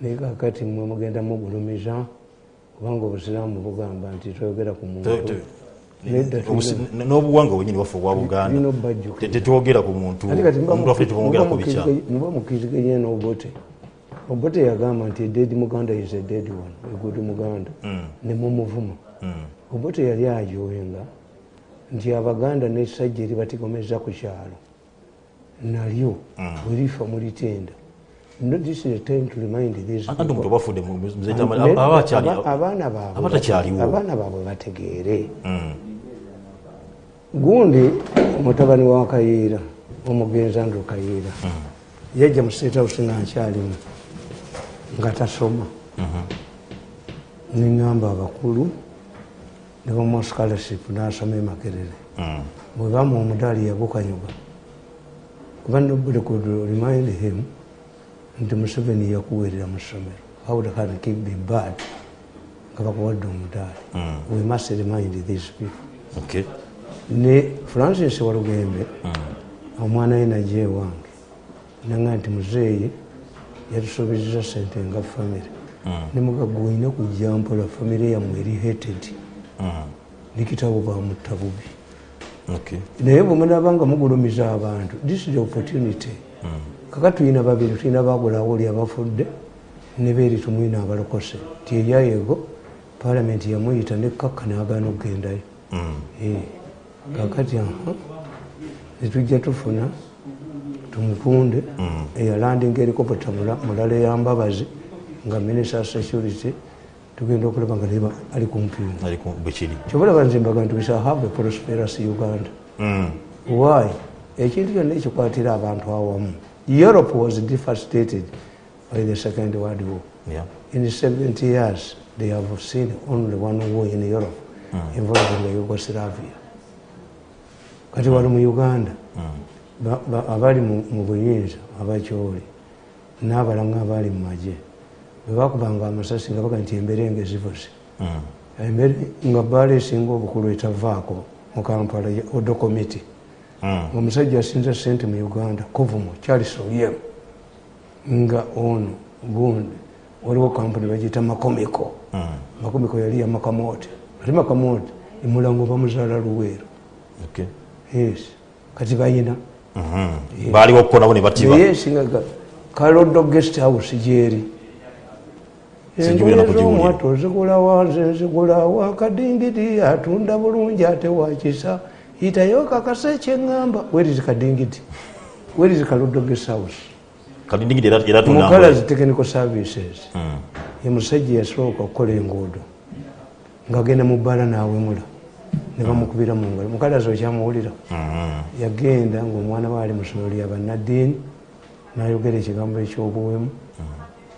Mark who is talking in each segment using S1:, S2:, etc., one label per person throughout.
S1: naye kakati mwe mugenda mugulumiza kubanga obusiraamu bugamba nti toyogera ku muntu.
S2: N'obuwanga bwenyini bwaffe obwa buganda. tetwogera ku muntu. Omuntu waffe tumwogera ku
S1: mukiriziganya- muba mukiriziganya n'obote. Obote yagamba nti ededi muganda is a dead one egudi muganda.
S2: Mm.
S1: nemumuvuma obote yali ajowenga nti abaganda nesajja eribatigomeza ku kyalo. Nalyo werifa mulitenda No, this is a time to remind these
S2: anti omuntu obafudde
S1: abaana baabwe
S2: abatakyaliwo.
S1: abaana baabwe bategeere.
S2: Mm.
S1: gundi mutabani wa kayiira omugenzi andrew kayiira yajja mu state house nga nkyalimu nga tasoma neŋŋamba abakulu ne bamuwa scholarship n'asoma emakerere. Bwe bamuwa omudaali yagukanyuga kuba nobody could remind him nti museveni yakuweerera mu ssomero how can keep be bad nga bakuwadde omudaali we must remind these people.
S2: Okay.
S1: ne francis walugembe omwana we najja ewange nanga nti muzeeyi yatusobezeza sente nga famire nemugaga olina kujja mpola famire yammwe eri hated
S2: Mm.
S1: nekitabo bamutta bubi
S2: Okay.
S1: naye bwemunaba nga mugulumiza abantu this is the opportunity kaka tulina babiri tulina bagulawo oli abafudde nebeeri tumwina abalokose. Ti eryayego palamenti yamuyita nekakka nagaana okugendayo
S2: Mm.
S1: Eh, kakati netujja tufuna tumukunde eyalandinga erikopota mulala eyambabazi nga minister security tugenda okulaba nga neba ali kumpimu
S2: Ali ku- bwe kiri.
S1: Kyobalaba nze mbaga nti we shall have prosperous uganda.
S2: Mm.
S1: why? Ekintu kyonna ekikwatira abantu awamu europe was devastated by the second world war
S2: Yeah.
S1: in 70 years they have seen only one war in europe involving yugoslavia kati wali mu uganda ba- abali mu buyinza abakyoli n'abalanga abali mu magye bwe bakubanga amasasi nga baga nti embeera engezivuse
S2: Mm.
S1: embeera nga bbaala esinga obukulu etavaako mu kampala ya odo committee
S2: Mm.
S1: Omusajja asinza sente mu uganda kovumo charles oliemu nga ono gundi waliwo kampuni bagiyita makomiko
S2: Mm.
S1: makomiko yali ya makamote. Ate makamote emulango bamuzaala luweero. Kati bayina.
S2: Mhm. baaliwo okukonawo ne batiba.
S1: Naye esingaga kalodo guest house gyeri.
S2: Sinjubira na
S1: engoye
S2: kugiwulira.
S1: z'omwato zigula wanze nzigula wakadingidi atunda bulungi ate wakisa yitayo kakase ekyeŋŋamba werizi kadingidi? Werizi kalodo guest house
S2: kadindingidi era era
S1: mukalazi technical services.
S2: Mm.
S1: ye musajja yasooka okukola enguudo ng'agenda mu bbaala n'awemula ne bamukubira mu ngalo. Mukalazi okyamuwulira.
S2: Mhm.
S1: yagenda ngaomwana we ali mu ssomero lya bannaddiini n'ayogera ekigambo ekyobuwemu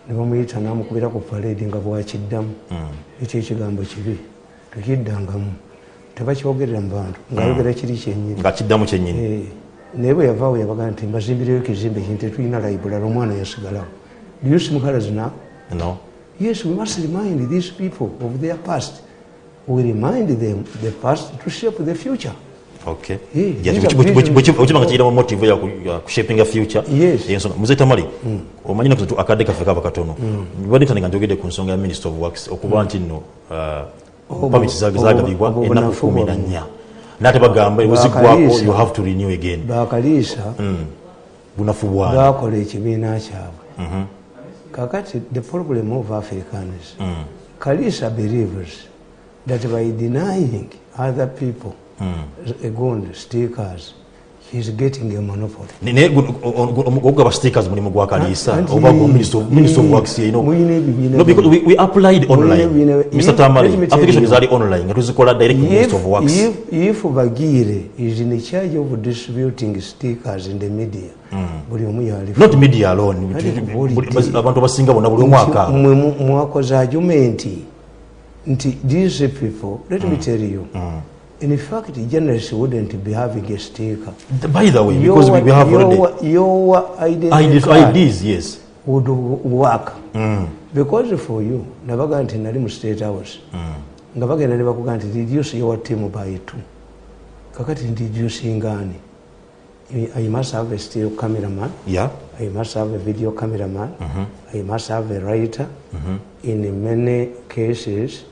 S1: ne bamuyita n'amukubira ku paleedi nga bwakiddamu. Ekyo ekigambo kibi tekiddangamu tebakyogerera mu bantu ng'ayogera kiri kyenyini
S2: nga kiddamu kyennyini
S1: Eh, naye bwe yavaawo yabaga nti mbazimbireyo ekizimbe kintu tetulina laibulala omwana yasigalawo na
S2: no.
S1: Yes we must remind these people of their past. We remind them the past to shape the future.
S2: Motive muze tamali omanyi naku zetu akadde kaffe kaba katono badde ntandika njogedde ku nsonga ya minister of works. Okuba nti nno
S1: Obu-
S2: pamiti
S1: obu-
S2: zagabibwa
S1: obunafu
S2: kumi na nnya. Naate bagamba
S1: Bakaliisa.
S2: you have to renew again.
S1: Bakaliisa
S2: bunafu bwana
S1: bakola ekibiina kyabwe. Kakati the problem of africans kalisa believes that by denying other people egondi stickers heis getting a monopoly.
S2: Ogaba stickers mulimu gwa
S1: kalisa
S2: oba minister of- works you know. No, because we, we applied online. mr
S1: If- tell
S2: application zali online. Nga tuzikola direct ku minister of works.
S1: if, if bagire is in charge of distributing stickers in the media buli omu
S2: not media alone. Abantu abasinga bonna buli
S1: mu- mwakoze argumenti nti these people let me tell you in fact journalists wouldn't be having a sticker.
S2: By the way because we, we have already
S1: your, your identity
S2: IDs,
S1: card
S2: IDs yes.
S1: would work. Mm. because for you nabaga nti nali mu state house. Nga bagenda ne bakuga nti reduce your team by two kakati reducing ani you, I must have a still cameraman.
S2: Yeah.
S1: I must have a video cameraman. Mm -hmm. I must have a writer. Mm -hmm. in many cases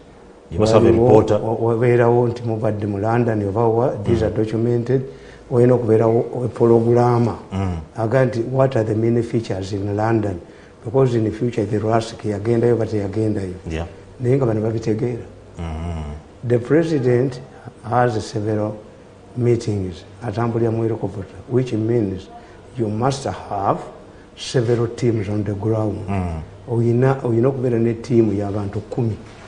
S1: Wabeerawo nti mubadde mu london oba wa these are documented olina okubeerawo epologulama aga nti what are the many features in london? Because in future the rask yagendayo ba teyagendayo naye nga bano babitegeera. The president has several meetings atambulira mu helicopter which means you must have several teams on the ground. Oyina oyina okubeera ne tiimu y'abantu kumi.
S2: kituufu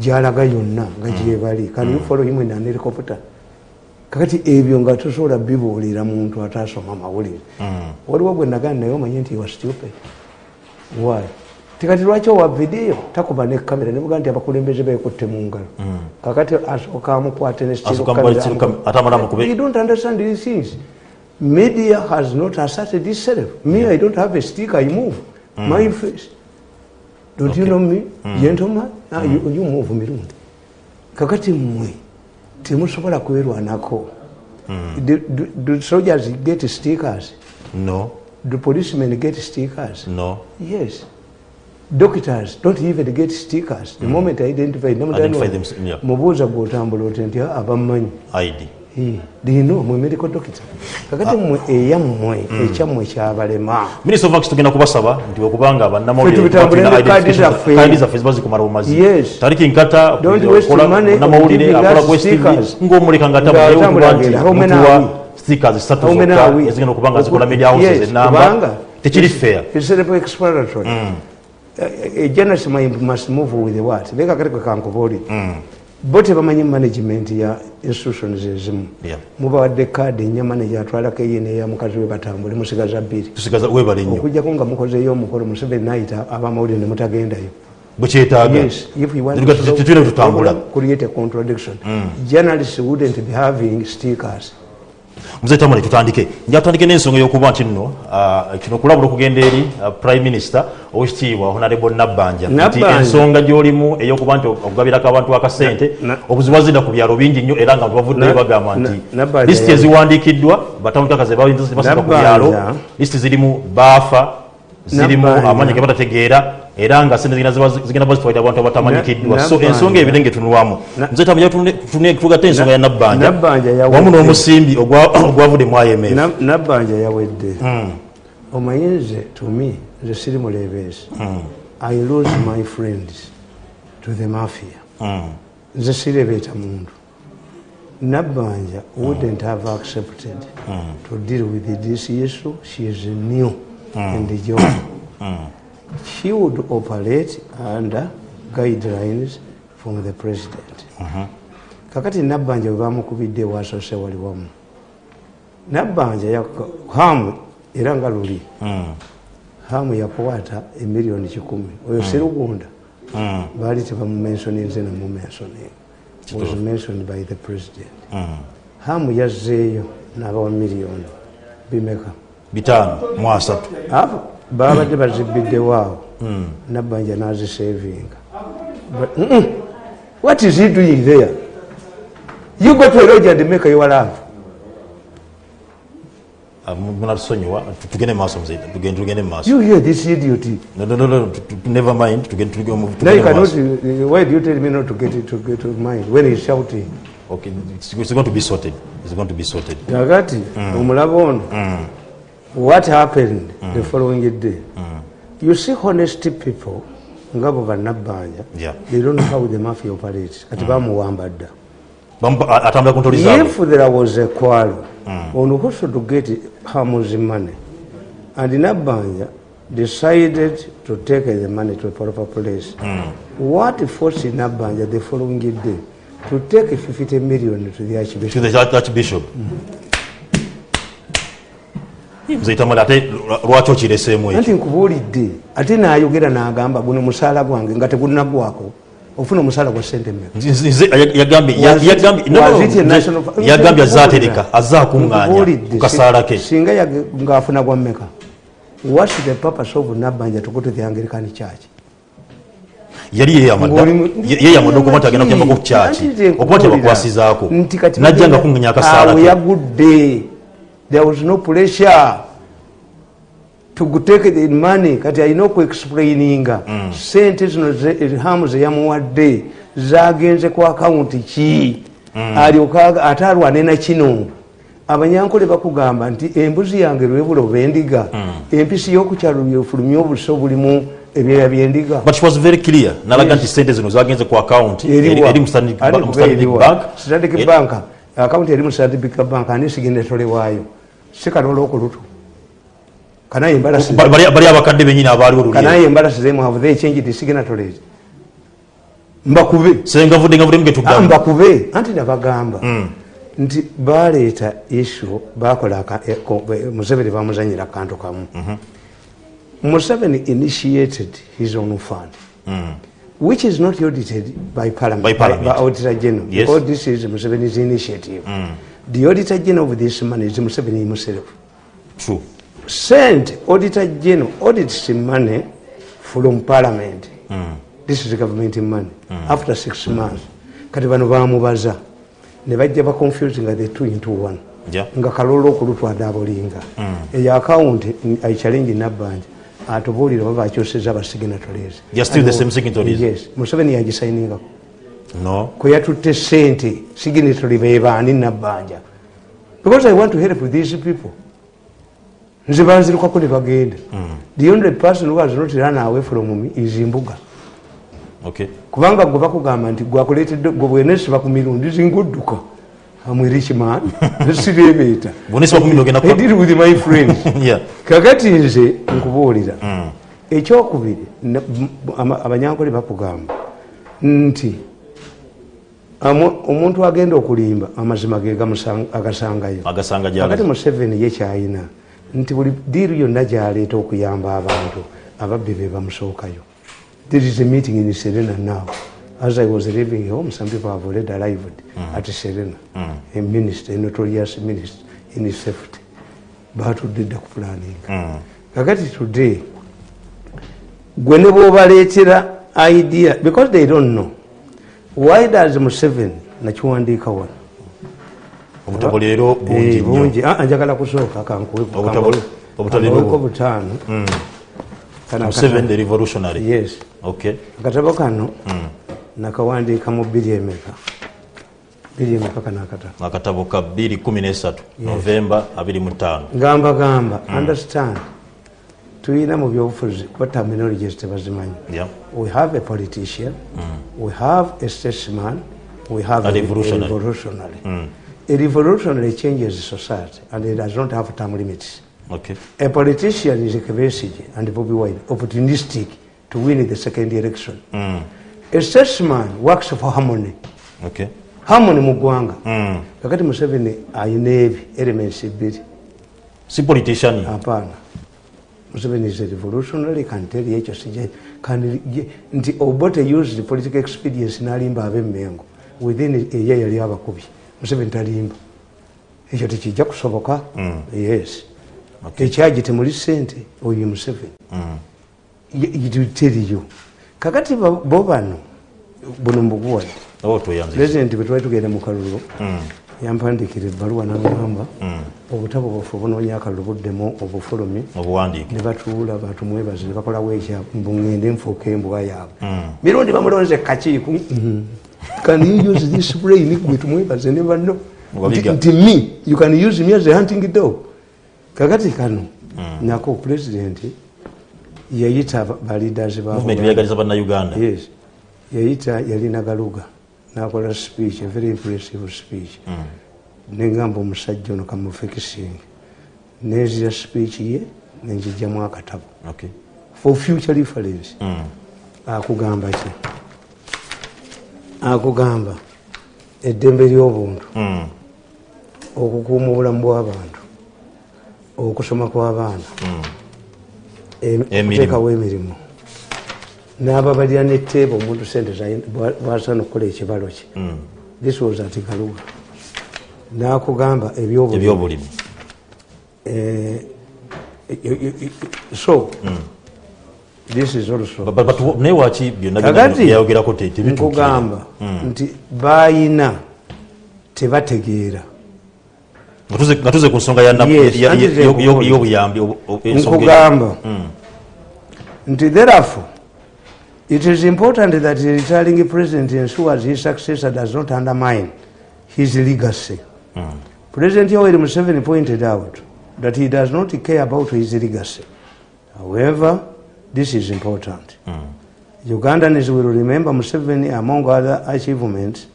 S1: gyalaga yonna nga gyebali kan you follow him in an helicopter? Kakati ebyo nga tosobola bibuulira muntu ataasoma mawulire waliwo gwe nagana naye omanye nti wa stupid. Why? Tikati lwaki owa vidiyo takuba ne kamera nebuga nti abakulembeze beekutte mu ngalo. Kakati asooka amukwate ne steel
S2: Asooka
S1: camera
S2: amukwate. steel
S1: amu-
S2: camera, ate amala amukube-
S1: You don't understand these things. Media has not asserted itself. Me i don't have a stick i move. My face don't okay. you know me? Mm. gentleman Ah, you, you move mirundi kakati mmwe temusobola kwerwanako do, do, do soldiers get stickers.
S2: No.
S1: Do policemen get stickers.
S2: No.
S1: Yes. Doctors don't even get stickers. The mm. moment i identify
S2: Identify them, yeah.
S1: mubuuza gwotambula oti nti "Ah, abammanyi
S2: id
S1: lino mwe medical doctor kakati mmwe eyammwe ekyammwe kyabalema
S2: minisita of Works tugenda kubasaba nti okubanga
S1: Ffe tubitambule ne kadi zaffe.
S2: kadi zaffe ziba zikumala bumazi
S1: Yes.
S2: tariki nkata
S1: Don't waste
S2: okola-
S1: money
S2: namawulire
S1: giving
S2: akola
S1: us
S2: ku STV
S1: stickers.
S2: ng'omuleka nga
S1: Nga
S2: tabulewo
S1: atambula
S2: kuba nti
S1: agenda. How many
S2: mutuwa
S1: are we?
S2: stickers ssatu
S1: How many
S2: zokka
S1: are we?
S2: ezigenda okuba nga zikola
S1: Oku-
S2: media houses
S1: Yes,
S2: enamba
S1: kubanga
S2: tekiri fair
S1: It's self-explanatory. A, a journalist might- must move with the what? Leka kale kwe kankubuulire. Bo tebamanyi management ya institutions ezimu. Mubawadde kaadi enyamane gyatwalako ye neya mukazi we batambule musigaza bbiri. Okujjako nga mukozeyo omukolo museveni nayita abamawulire ne mutagendayo.
S2: Bwekyetaaga
S1: Yes, if we want
S2: Tuliga-
S1: to solve
S2: tutule tutambula.
S1: problem, create a contradiction. Journalists wouldn't be having stickers.
S2: Muze tamale tutandike. Nja tutandike n'ensonga y'okuba nti nno ah, kino kulabula okugenda eri ah, prime minister owekitiibwa honorable nabbanja nti ensonga gy'olimu ey'okuba nti okugabirako abantu akasente obuzibu bwazinda ku byalo bingi nnyo era nga bavuddeyo bagamba nti lisiti eziwandiikiddwa batandikakazi basika ku byalo. Lisiti zirimu baafa zirimu amanyi ge batategeera era nga sente zigenda bazitwalira abantu abatamanyikiddwa so ensonga ebire ngaetunulwamu
S1: Na-
S2: nze tamanya tugatte ensonga ya nabbanja wamu n'omusimbi ogwa- ogwavudde mu imf
S1: Na- nabbanja yawedde. Omanyi nze to me nze siri muleebeesi i lose my friends to the mafia. Nze sirebeeta muntu. Nabbanja wouldn't have accepted to deal with this issue. She is new the job she would operate under guidelines from the president. Kakati nabbanja bwe bamukubidde wasose wali wamu. Nabbanja hamu era nga luli. Hamu yakwata emiliyoni kikumi. Oyo serugunda baali tebamumensonize namumensoning was mentioned by the president. Hamu yazzeeyo n'abawa miliyoni. Bimeka.
S2: Bitaano mu asatu
S1: babadde bazibiddewo awo nabbanja nazisavinga But, mm-mm. what is he doing there? You go to a lodge and make your love.
S2: Ah, mu- munatusonyiwa tu- tugende maaso muzeyita tugende tugende maaso.
S1: You hear this idiot?
S2: No, no, no, no, never mind. Tugende tugende
S1: you
S2: tugende
S1: cannot
S2: maaso.
S1: uh, why do you tell me not to get it to get to mind when he's shouting?
S2: Okay, it's it's going to be sorted. It's going to be sorted.
S1: Kakati omulaba ono what happened the following day? You see honest people nga bo bannabbanja
S2: Yeah.
S1: they don't know how the mafia operates kati bamuwamba dda if there was a quarrel on who should get Hamu's money, and Nabanja decided to take the money to a proper place, what forced Nabanja the following day to take 50 million to the
S2: to
S1: Archbishop?
S2: the Arch- archbishop muzeyita male ate lwa- lwaki okireseemu ekyo?
S1: Anti nkubuulidde ate naayogera n'agamba guno musaala gwange nga tegunaggwako ofuna omusaala gwa sente mmeka?
S2: Nze- nze ya- yagambye ya-
S1: Was it-
S2: yagambye- no, no,
S1: was it a
S2: nze-
S1: national-
S2: yagambye
S1: Nze
S2: azaatereka azze akuŋŋaanya
S1: Nkubuulidde,
S2: ku kasaala ke.
S1: si- singa ng'afuna gwa mmeka. What's the purpose of nabbanja to go to the anglican church?
S2: Yali yeyamadda okuba nti agenda kuyambako ku kyaki
S1: nze
S2: okuba
S1: kati
S2: najja nga kuŋŋanya akasaala ke.
S1: Yagudde there was no pressure to take the money kati alina okuexplaininga sente zino hamu zeyamuwadde zagenze ku akawunti ki? Alyoka ate alwane nakino abanyankole bakugamba nti embuzi yange lwebula oba endiga. Empisi y'okukyalo byefulumya obuso bulimu ebyeya byendiga
S2: but she was very clear. Nalaga nti sente zino zagenze ku account. Eri eri mu Standard Ba- mu Standard Bank.
S1: Akawunti eri mu standard bank. Ani sigenda etolewaayo si kanola okulutu kanaye embalasi
S2: ba- bali bali abakadde benyini abaaliwo
S1: kanaye embalasi zemu have they changed the signatories mbakube.
S2: Sengavudde ngavudde
S1: Ah,
S2: mugetugamba
S1: mbakube. Anti nabagamba nti baleeta issue bakola aka- e- ko- e- museveni bamuzanyira akantu kamu. Museveni initiated his own fund. Which is not audited by parliament,
S2: By parliament.
S1: by, auditor general
S2: Yes.
S1: because this is museveni's initiative the auditor general of this money is museveni. Himself
S2: true.
S1: Sent auditor general audits money from parliament. This is government money. After six months kati bano bamubaza ne bajja baconfusinga the two into one.
S2: Yeah.
S1: nga kalolo okulutwada abolinga eyo akawunti aichallenge nabbanja atubuulire oba bakyoseza abasignatories
S2: They are still the same signatories?
S1: yes. Museveni yagisainingako
S2: no.
S1: Kwe yatutte sente signatory bebaani nabbanja. Because i want to help these people. Nze banzirukako ne bagenda. The only person who has not run away from me is mbuga
S2: okay.
S1: Kubanga gwe bakugamba nti gwakuleetedde gwe bwenesiba ku mirundi zingudduka amwe richman sirebeeta deal with my friends.
S2: Yeah.
S1: Kakati nze nkubuulira. Ekyokubiri na- m- ama- abanyankole bakugamba nti omuntu agenda okulimba amazima ge agasangayo.
S2: Gyalaga
S1: museveni ye kyayina nti buli diiru yonna gyaleeta okuyamba abantu ababbi be bamusookayo. There is a meeting in serena now. As i was leaving home some people have already arrived at serena. A minister a notorious minister in safety. Batudde ku planning kakati today gwe ne bwobaleetera idea because they don't know why does museveni nakiwandiika wano?
S2: Obutabo leero bungi
S1: Eh, bungi. Ah, njagala kusooka kankuweko butaano.
S2: Revolutionary.
S1: Yes. Akatabo kano nakawandiika mu biri emeka. Biri emeka kano akatabo
S2: akatabo ka 213 novemba 25
S1: gamba gamba understand tulina mu byobufuzi kuba terminologies tebazimanyi
S2: yeah
S1: we have a politician mm. we have a statesman we have
S2: A revolutionary.
S1: a revolutionary. Mm. a revolutionary changes society and it does not have term limits
S2: okay
S1: A politician is a capacity and Bobby Wine, opportunistic to win the second election. Mm. A statesman works for harmony.
S2: okay
S1: Harmony mu ggwanga. Kakati Museveni ayina ebi elements ebiri.
S2: si politician
S1: Hapana. Museveni is a revolutionary, can tell you ekyo sije nti Obote used the political experience n'alimba ab'emmengo. Within a year yali abakubi. Museveni talimba. Ekyo tekijja kusoboka. Yes. ekyagi temuli sente oyo museveni teriyo kakati bo bano buno mbuguwadde
S2: tweyanzisa
S1: pulezidenti bwe twali tugenda mu kalulu yampandikira ebbaluwa nagamba obutabo bufe obunoonya akalulu buddemu
S2: obuwandiike.
S1: ne batuula batumwebaze ne bakolawo ekyabwe mbuŋŋende nfuuka embwa yaabwe. Mirundi bamulonze kakiiku can you use this brain gwe tumwebaze ne banno. Nti me. You can use me as a hunting dog. Kakati kano nako pulezidenti yayita ba- ba leaders ba
S2: movement
S1: Buganda.
S2: beyagaliza bannayuganda.
S1: Yes. Yayita yalina galuga nakola speech very impressive speech. Negamba omusajja ono kamufekisinga. Nezira speech ye nenjijjamu akatabo.
S2: Okay.
S1: For future reference. Akugamba ki? Akugamba eddembe ly'obuntu. Okukuuma obulamu bw'abantu okusoma kw'abaana. Em-
S2: Emirimu.
S1: Emirimu n'ababalira netteeba omuntu sente bwasaana okukola ekibalo kye. This was at galuga. N'akugamba ebyobulimi. Eh, so this is also
S2: But- but wo- naye waki byonna
S1: kakati
S2: byayogerako te- tebituukirira?
S1: nkugamba nti bayina tebategeera.
S2: Nga tuze- ku nsonga y'obuyambi
S1: nkugamba nti therefore it is important that the retiring president ensures his successor does not undermine his legacy. Hmm. President yoweri museveni pointed out that he does not care about his legacy. However this is important. Hmm. Ugandans will remember museveni among other achievements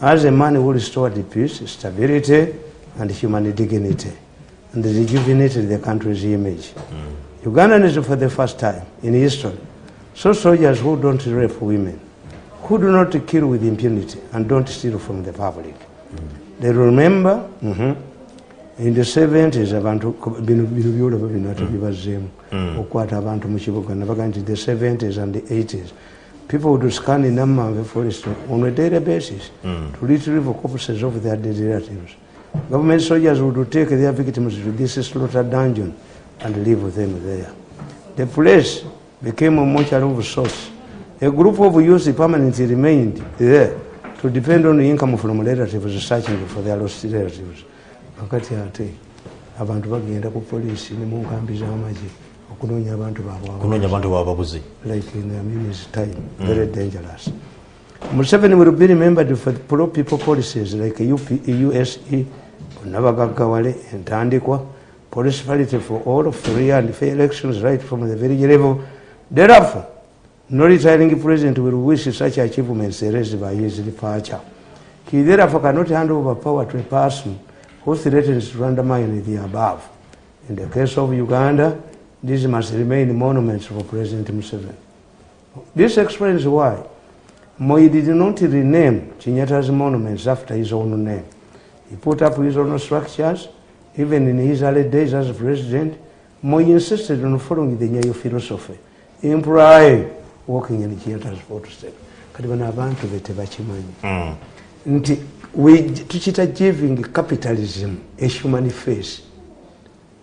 S1: as a man who restored peace stability and human dignity and rejuvenated the country's image. Hmm. Ugandans for the first time in history saw soldiers who don't rape women who do not kill with impunity and don't steal from the public. They remember mhm, in the 70s abantu bino byolaba bino ate okukwata abantu mu kibuga nabaga nti the 70s and the 80s people would scan in Nammanve forest on a daily basis to retrieve corpses of their dead relatives. Government soldiers would take their victims to this slaughter dungeon and leave them there. The place became a mortuary of sorts a group of youths permanently remained there to depend on income from relatives searching for their lost relatives. Wakati ate abantu bagenda ku polisi ne mu nkambi z'amagye okunoonya abantu baabwe like in Amini's time, very dangerous. Museveni will be remembered for the pro-people policies like UP, USE, and Tandikwa, police parity for all free and fair elections right from the village level. Thereafter, no retiring president will wish such achievements erased by his departure. He therefore cannot hand over power to a person who threatens to undermine the above. In the case of Uganda, these must remain monuments for President Museveni. This explains why Moi did not rename Chinyatta's monuments after his own name. He put up his own structures. Even in his early days as president, Moi insisted on following the Nyayo philosophy, implying walking in Chinyatta's footsteps. Kati bano abantu be tebakimanyi nti we- tukita giving capitalism a human face.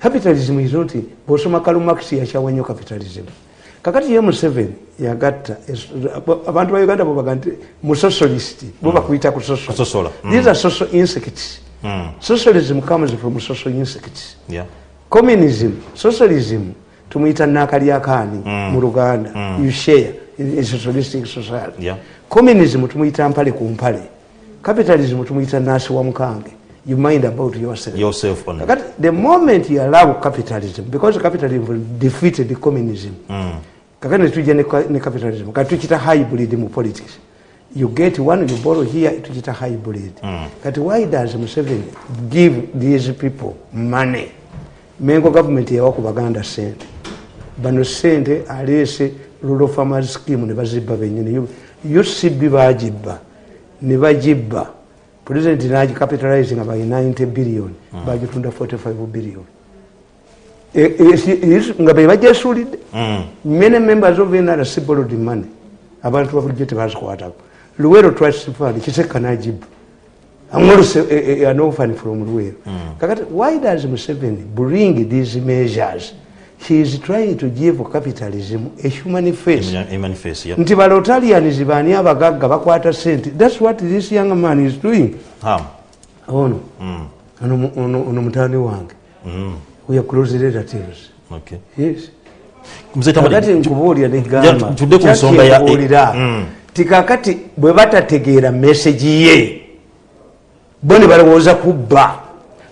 S1: Capitalism is not bwosoma Karl Marx yakyawa nnyo capitalism. Kakati ye museveni yagatta abantu ba uganda bobaga nti musocialist bo bakuyita ku social.
S2: Kusosola. Mm.
S1: these are social insects. Socialism comes from social insects. Communism socialism tumuyita mm. mu luganda you share in socialistic society.
S2: Yeah.
S1: communism tumuyita mpale ku mpale capitalism tumuyita nasi wa mukange you mind about yourself.
S2: Yourself on
S1: that. the moment you allow capitalism because capitalism will defeat the communism kakati netujja ne ka- ne capitalism kati tuchita hybrid mu politics. You get one you borrow here tuchita hybrid. Mm. kati why does museveni give these people money? Mengo government yawa ku baganda sente bano sente aleese rural farmers scheme ne bazibba benyini ucb bagibba ne bagibba. President nagicapitalizing by 90 billion bagitunda 45 billion. E- e- is- nga be bajesuulidde many members of nrc borrowed money. Abantu babulijjo tebazikwatako luwero fund kiseka nagibba. Amoluse an orphan from luwero. Kakati why does museveni bring these measures he is trying to give capitalism a human face. Nti balotalians baani abagagga bakwata sente. Thats what this young man is doing.
S2: Ham.
S1: ono. Ono mu- ono ono mutani wange. We are close relatives yes. Kakati nkubuulira negamba
S2: Ja, tudde ku nsonga ya-
S1: kyakyekubuulira
S2: Mm.
S1: ti kakati bwe batategeera meseji ye bo ne balowooza kubba.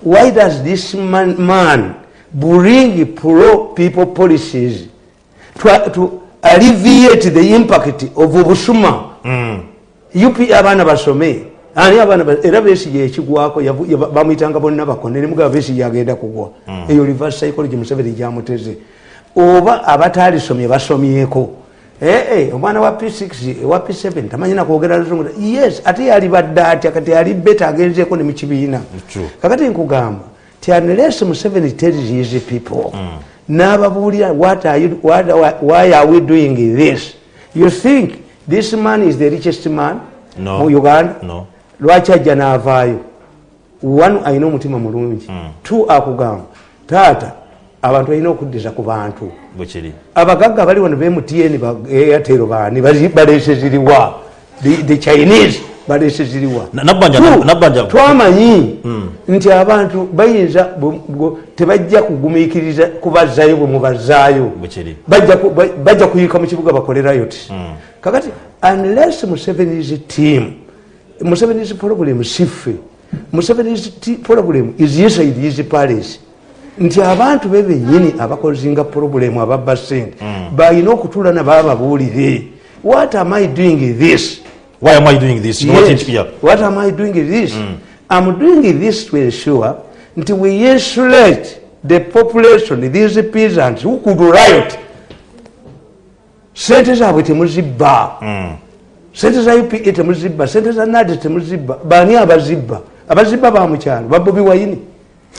S1: Why does this man, man bring pro people policies to, to alleviate the impact of obusuma up abaana basome. Ani abaana ba- era besige ekigwako bamuyitanga bonna bakone nemugaba besige agenda kugwa. Eyo reverse psychology museveni gyamuteze oba abatalisomye basomyeko ee omwana wa p6 wa p7 tamanyina kwogera luzungu yes ate yali badde atya kati yali beta agenzeko ne mukibiina
S2: True.
S1: kakati nkugamba ti unless museveni tells his people. N'ababuulira what are you- what why are we doing this? You think this man is the richest man
S2: No.
S1: mu uganda?
S2: No.
S1: lwaki ajja n'avaayo? One alina omutima mulungi. Two akugamba taata abantu balina okuddiza ku bantu. Abagagga bali wano bmtn airtel baani baleese ziriwa. The, the chinese balese ziriwa
S2: Na- Nabbanja-
S1: Two,
S2: Nabbanja-
S1: twamanyi nti abantu bayinza tebajja kugumiikiriza kubazaayo bwe mubazaayo bajja ku- ba- bajja kuyika mu kibuga bakolerayo ti kakati unless musevenis team musevenis problem siffe musevenis problem is inside his palace. Nti abantu be benyini abakozinga problem ababba sente balina okutula nabababuulire what am i doing this
S2: why am i doing this?
S1: Yes. What am I doing this? I'm doing this to ensure that we insulate the population, these peasants who could riot. sente zaabwe temuzibba sente za upa temuzibba sente za nadi temuzibba baani abazibba. Abazibba bamukyalo babobi wayini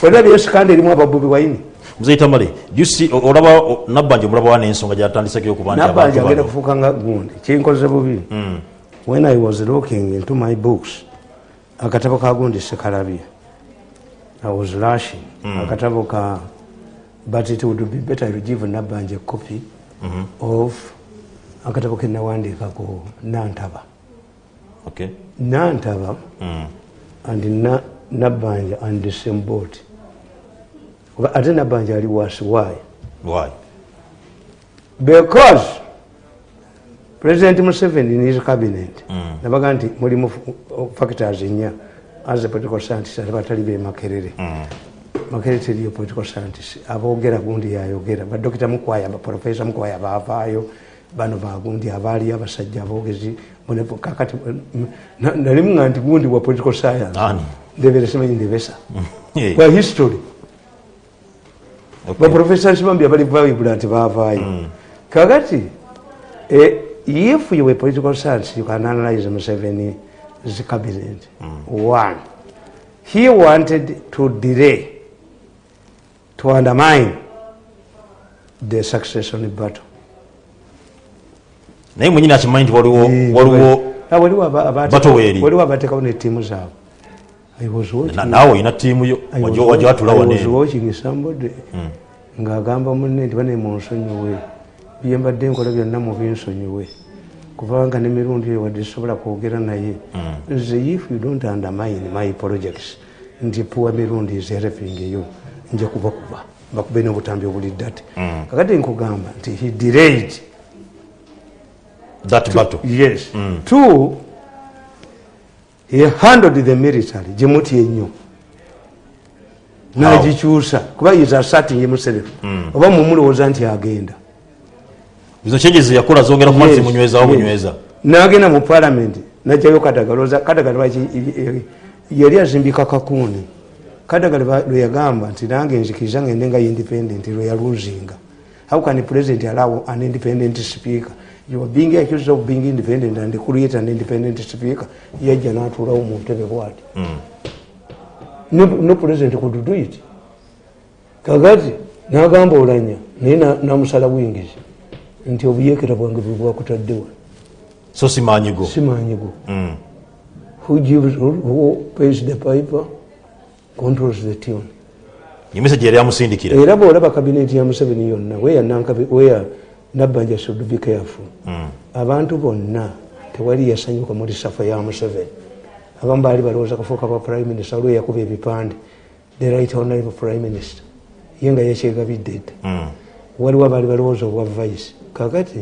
S1: olabye sikanda erimu ababobi wayini
S2: muzeyi tamale o- olaba nabbanja omulaba wa n'ensonga gyatandiseko okuba nti
S1: nabbanja
S2: abantu
S1: agenda
S2: bano?
S1: kufuuka nga gundi. Kinkoze bubi when i was looking into my books akatabo ka gundi sekalabye i was rushing. Akatabo ka but it would be better to give nabanje copy mm copy of akatabo kenawandiikako nantaba.
S2: Okay.
S1: nantaba and Na- nabbanja and the same boat Oba ate nabanja ali wasi why?
S2: why?
S1: Because president museveni in his cabinet. Nabaga nti mulimu factors nya as a political scientist ate batali be makerere. Makerere teriyo political scientist. Aboogera gundi yayogera. Badokita mukwaya baprofesa mukwaya baavaayo. Bano bagundi abaaliyo abasajja aboogezi. Bone- kakati na- nalimu nga nti gundi wa political science. Ndebesa.
S2: Yeah.
S1: kwa history. Baprofesa sibambi abali bayibula nti baavaayo. Kakati eh, if you were political science you can analyze museveni's cabinet one he wanted to delay to undermine the succession battle.
S2: Naye mwenyini akimanyi nti waliwo
S1: Ah, abateekawo netiimu zaabwe.
S2: Naawe olina ttiimu yo
S1: I was
S2: wajja watula
S1: I was
S2: waneeno
S1: watching somebody ng'agamba munne nti bane munsonyiwe byembadde nkola byonna mubinsonyiwe kubanga nemirundi eyo wadde sobola kwogera naye. Nze if you don't undermine my projects nti puwa mirundi is helping eyo nja kubakuba bakube n'obutambi obuli ddate kakati nkugamba nti he delayed.
S2: That battle.
S1: yes. Two he handled the military. Gyemuti ennyo. Nagikyusa. Kuba is asserting himself. Oba mumulowooza nti agenda
S2: izo changes yakola zongera ku mazzi
S1: Yes,
S2: munywezawo
S1: yes.
S2: bunyweza
S1: nagenda mu parliament najjayo kadagaloza kadagala yali azimbika kakuuni kadagala ba- lwe yagamba nti nange nzikiriza ngende nga independent lwe yaluzinga how can president allow an independent speaker? You are being accused of being independent and create an independent speaker. Yajja n'atuulawo mu ntebe bwati. No, no president could do it. Kakati nagamba olanya naye na- namusala wingizi nti obuyekera bwange bwe bwakutaddewa
S2: so simanyigo
S1: simanyigo who gives who, pays the piper? Controls the tune.
S2: Ye message yali amusindikira.
S1: Era bwolaba kabineti ya museveni yonna weya nabbanja should be careful abantu bonna tewali yasanyuka muri safa ya museveni. Abamu baali balowooza kafuuka bwa prime minister olwe yakuba ebipande. The right honorable prime minister. Ye nga yakyegabidde dda. Waliwo abaali balowooza obwa vice kakati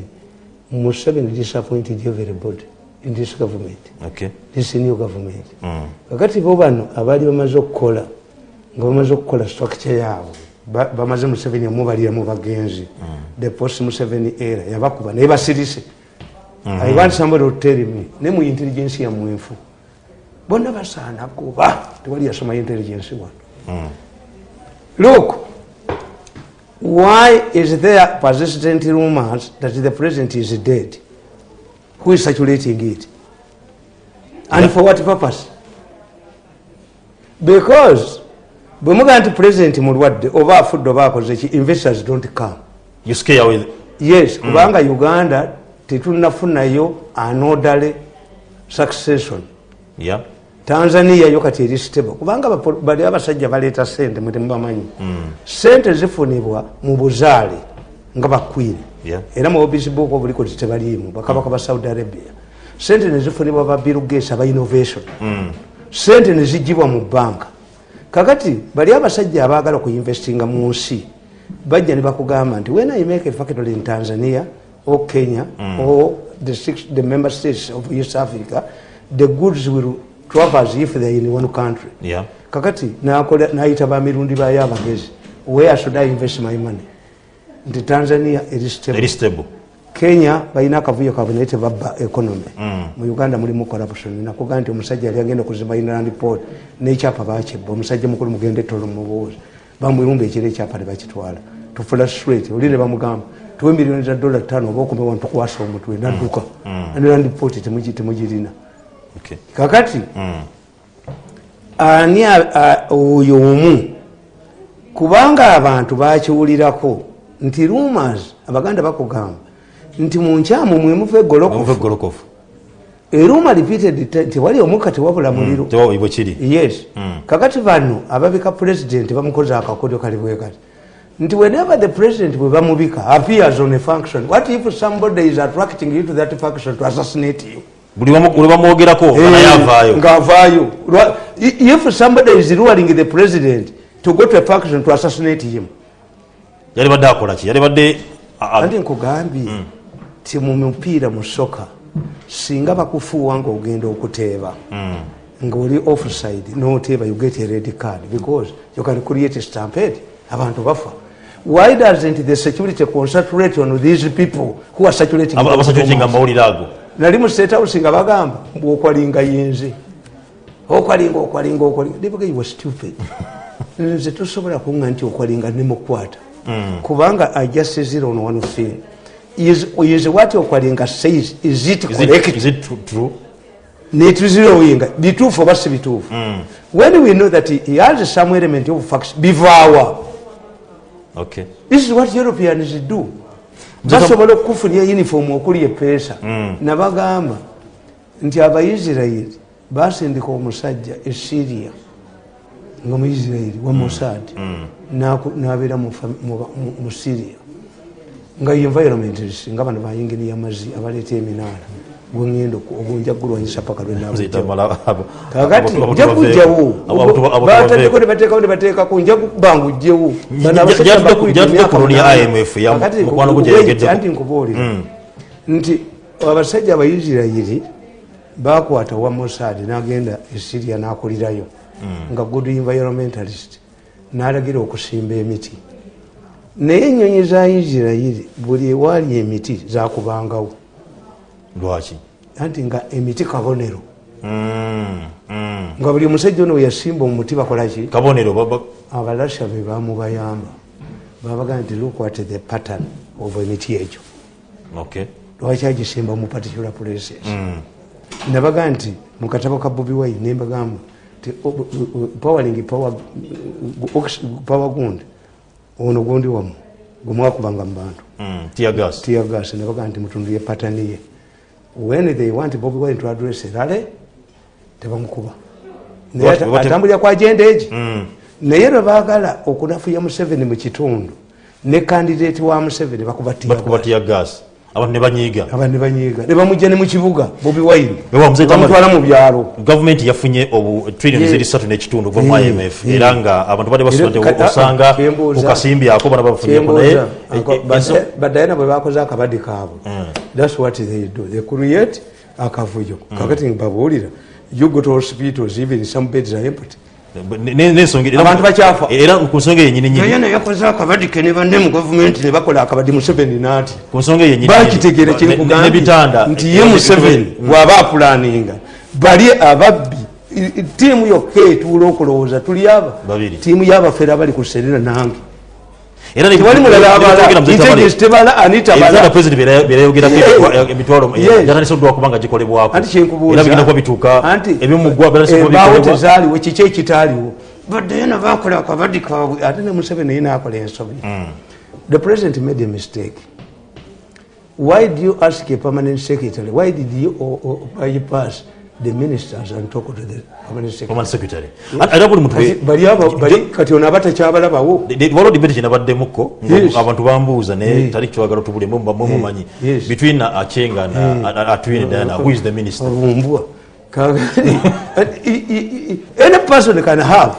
S1: museveni disappointed everybody in this government.
S2: Okay
S1: this new government. Kakati bo bano abaali bamaze okukola nga bamaze okukola structure yaabwe ba- bamaze museveni omubalira mu bagenzi the post museveni era yabakuba naye basirise. I want somebody to tell me ne mu intelligence ya mwenfu bonna basaana kuba tewali yasoma intelligence wano. Look why is there persistent rumors that the president is dead? Who is circulating it? And for what purpose? Because bwe mugaa nti president mulwadde oba afudde oba akoze ki investors don't come.
S2: You scare with
S1: yes kubanga uganda tetunafunayo anodale succession.
S2: Yeah
S1: tanzania yo kati eri stable kubanga bali abasajja baleeta sente mwe temubamanyi sente zifunibwa mu buzaale nga bakwini era mu obisi book obuliko titebaliimu bakabaka ba saudi arabia. Sente nezifunibwa ba bill gates aba innovation. Sente nezigibwa mu banka. Kakati bali abasajja abaagala okuinvestinga mu nsi bajja ne bakugamba nti when i make a factory in tanzania or kenya or the, six, the member states of east africa the goods will traverse if they're in one country.
S2: Yeah.
S1: kakati nayita bamirundi bayo abagezi where should i invest my money? Nti tanzania eri stable.
S2: Stable.
S1: Kenya balina akavuyo kabwe naye tebabba economy. Mu uganda mulimu corruption. Nakugaa nti omusajja yali agenda okuzimba inland port nekyapa bakibba omusajja mukulu mugende tolo mubuuzi bamwirumba ekiro ekyapa nebakitwala tufula straight oli ne bamugamba tuwe miliyoni za dola tano oba okumewa ntukwasa omutwe nadduka inland port temugi- temugirina. Kakati? Ani a- a- oyo omu? Kubanga abantu bakiwulirako nti rumors abaganda bakugamba nti munkyamu mwemuva egolokofu
S2: egolokofu
S1: eruma repeated te- tewali omukka tewabula muliro.
S2: Bwe kiri.
S1: Yes. Kakati bano ababika president bamukoze akakodyo kali bwe kati. Nti whenever the president bwe bamubika appears on a function what if somebody is attracting you to that function to assassinate you
S2: buli bamwogerako naye avaayo
S1: ngaavaayo if somebody is luring the president to go to a function to assassinate him.
S2: Yali badde akola ki? Yali badde a- a-
S1: anti nkugambye ti mu mupiira mu soka singa bakufuuwa ngaogenda okuteeba ngaoli offside noteeba you get a red card because you can create a stampede abantu bafa. Why doesn't the security concentrate on these people who are saturating
S2: aba- abasajja nga mawulire ago
S1: nali mu state house nga bagamba bwokwalinga yenze. Okwalinga okwalinga okwalinga. Ndibuga you were stupid. Nze tosobola kunga nti okwalinga nemukwata kubanga i just it on one thing. Is, is what okwalinga says is it
S2: Is it-
S1: correct?
S2: is it tru- true?
S1: Netuzirowinga bituufu oba si bituufu? When we know that he has some element of facts bivaawa.
S2: Okay.
S1: This is what europeans do basobola okukufunira uniform okuli epeesa nabagamba nti abaisirairi basindika omusajja esiria nga muisirairi wa mossad naku- nabeera mu mu- mu- mu syria. Nga nga bano bayingini yamazi abaleeta eminaala gwengenda ogwenja gulwanyisa paka
S2: Nziyita
S1: lwenabujjawo
S2: mala- abo-
S1: kakati
S2: abo- abo
S1: nja bateeko
S2: tubaveeko.
S1: nebateekawo nebateekako nja kubanga ujjewo Bano abasajja
S2: Gyatudde ku-
S1: bakuyita
S2: gyatudde
S1: emyaka
S2: ku looni ya
S1: munaana.
S2: IMF ya
S1: Kakati
S2: mukwano gwo
S1: nkubuulira,
S2: gyeregeddeko.
S1: anti nkubuulira nti abasajja abaisirairi bakwata wa mossad nagenda esiria nakulirayo nga good environmentalist nalagira okusimba emiti naye enyonyi za isirairi buli ewaali emiti zakubangawo
S2: lwaki?
S1: Anti nga emiti kabonero.
S2: Mm, mm.
S1: nga buli omusajja ono weyasimba omuti bakolaki
S2: kabonero
S1: abalasha be bamubayamba babagaa nti look at the pattern of emiti egyo. Lwaki agisimba mu particular places? Nabagaa nti mu katabo ka bobi wine nembagamba ti powering power gundi ono gundi wamu gwemwakubanga mu bantu.
S2: Mm, tear gas.
S1: Tiagas nebagaa nti mutundu ye patani ye when they want bobi wine to address rale tebamukuba. Naye atambulira ku agenda egi. Naye lwe baagala okunafuya museveni mu kitundu ne kandidate wa museveni bakuba
S2: tear gas abantu ne banyiiga.
S1: Aba ne mu kibuga bobi wine. Bamutwala mu byalo.
S2: Gavumenti yafunye obu trillioni
S1: Yeah.
S2: ziri satu n'ekitundu kuva mu imf era nga abantu
S1: Era kata-
S2: osanga
S1: kyembuuza-
S2: kukasimbyako bana bafunyeeko naye.
S1: Kyembuuza
S2: e- e-
S1: badayana bwe bakoze akabadi kaabwe. Thats what they do. They create akavuyo. Kakati babuulira you go to hospitals even some beds are empty Abantu bakyafa.
S2: era ku nsonga yenyini nyini
S1: naye nayakoze akabadi ke ne banne mu gavumenti ne bakola akabadi museveni naati
S2: ku nsonga yenyini
S1: bakitegeera kyekugambye nti ye museveni bw'aba apulaninga. Bali ababbi. I- i- tiimu yokka etuula okulowooza tuli aba.
S2: Babiri.
S1: tiimu y'abafeera bali ku serena nange
S2: era ne-
S1: tewali mulala
S2: ne-
S1: abala
S2: ne- ne-
S1: integesi tebala anita
S2: ebitanda
S1: bala
S2: president byeyayogerako
S1: Yeah.
S2: emitwalo
S1: Yes.
S2: byatandise kubanga gikolebwako
S1: anti kyenkubuuza
S2: era bigenda kuba bituuka
S1: anti.
S2: Ebyomugwa byatandise kuba
S1: embaawo
S2: bikolebwa
S1: tezaaliwo kiki ekitaaliwo baddeyo nabakola akabadi kaabwe ate ne museveni naye nakola ensobi. The president made a mistake. Why do you ask a permanent secretary? Why did you o- o- bypass the ministers and talk to the permanent secretary.
S2: command secretary era buli muntu
S1: Kati bali abo bali kati ono aba takyabalabawo
S2: waliwo debate kyenabaddemukko
S1: Yes.
S2: abantu bambuuza naye
S1: Yes.
S2: tali kiwagala tubulemu mwe mumanyi
S1: Yes.
S2: between achenga and atwine diana who is the minister?
S1: I- i- i- any person can have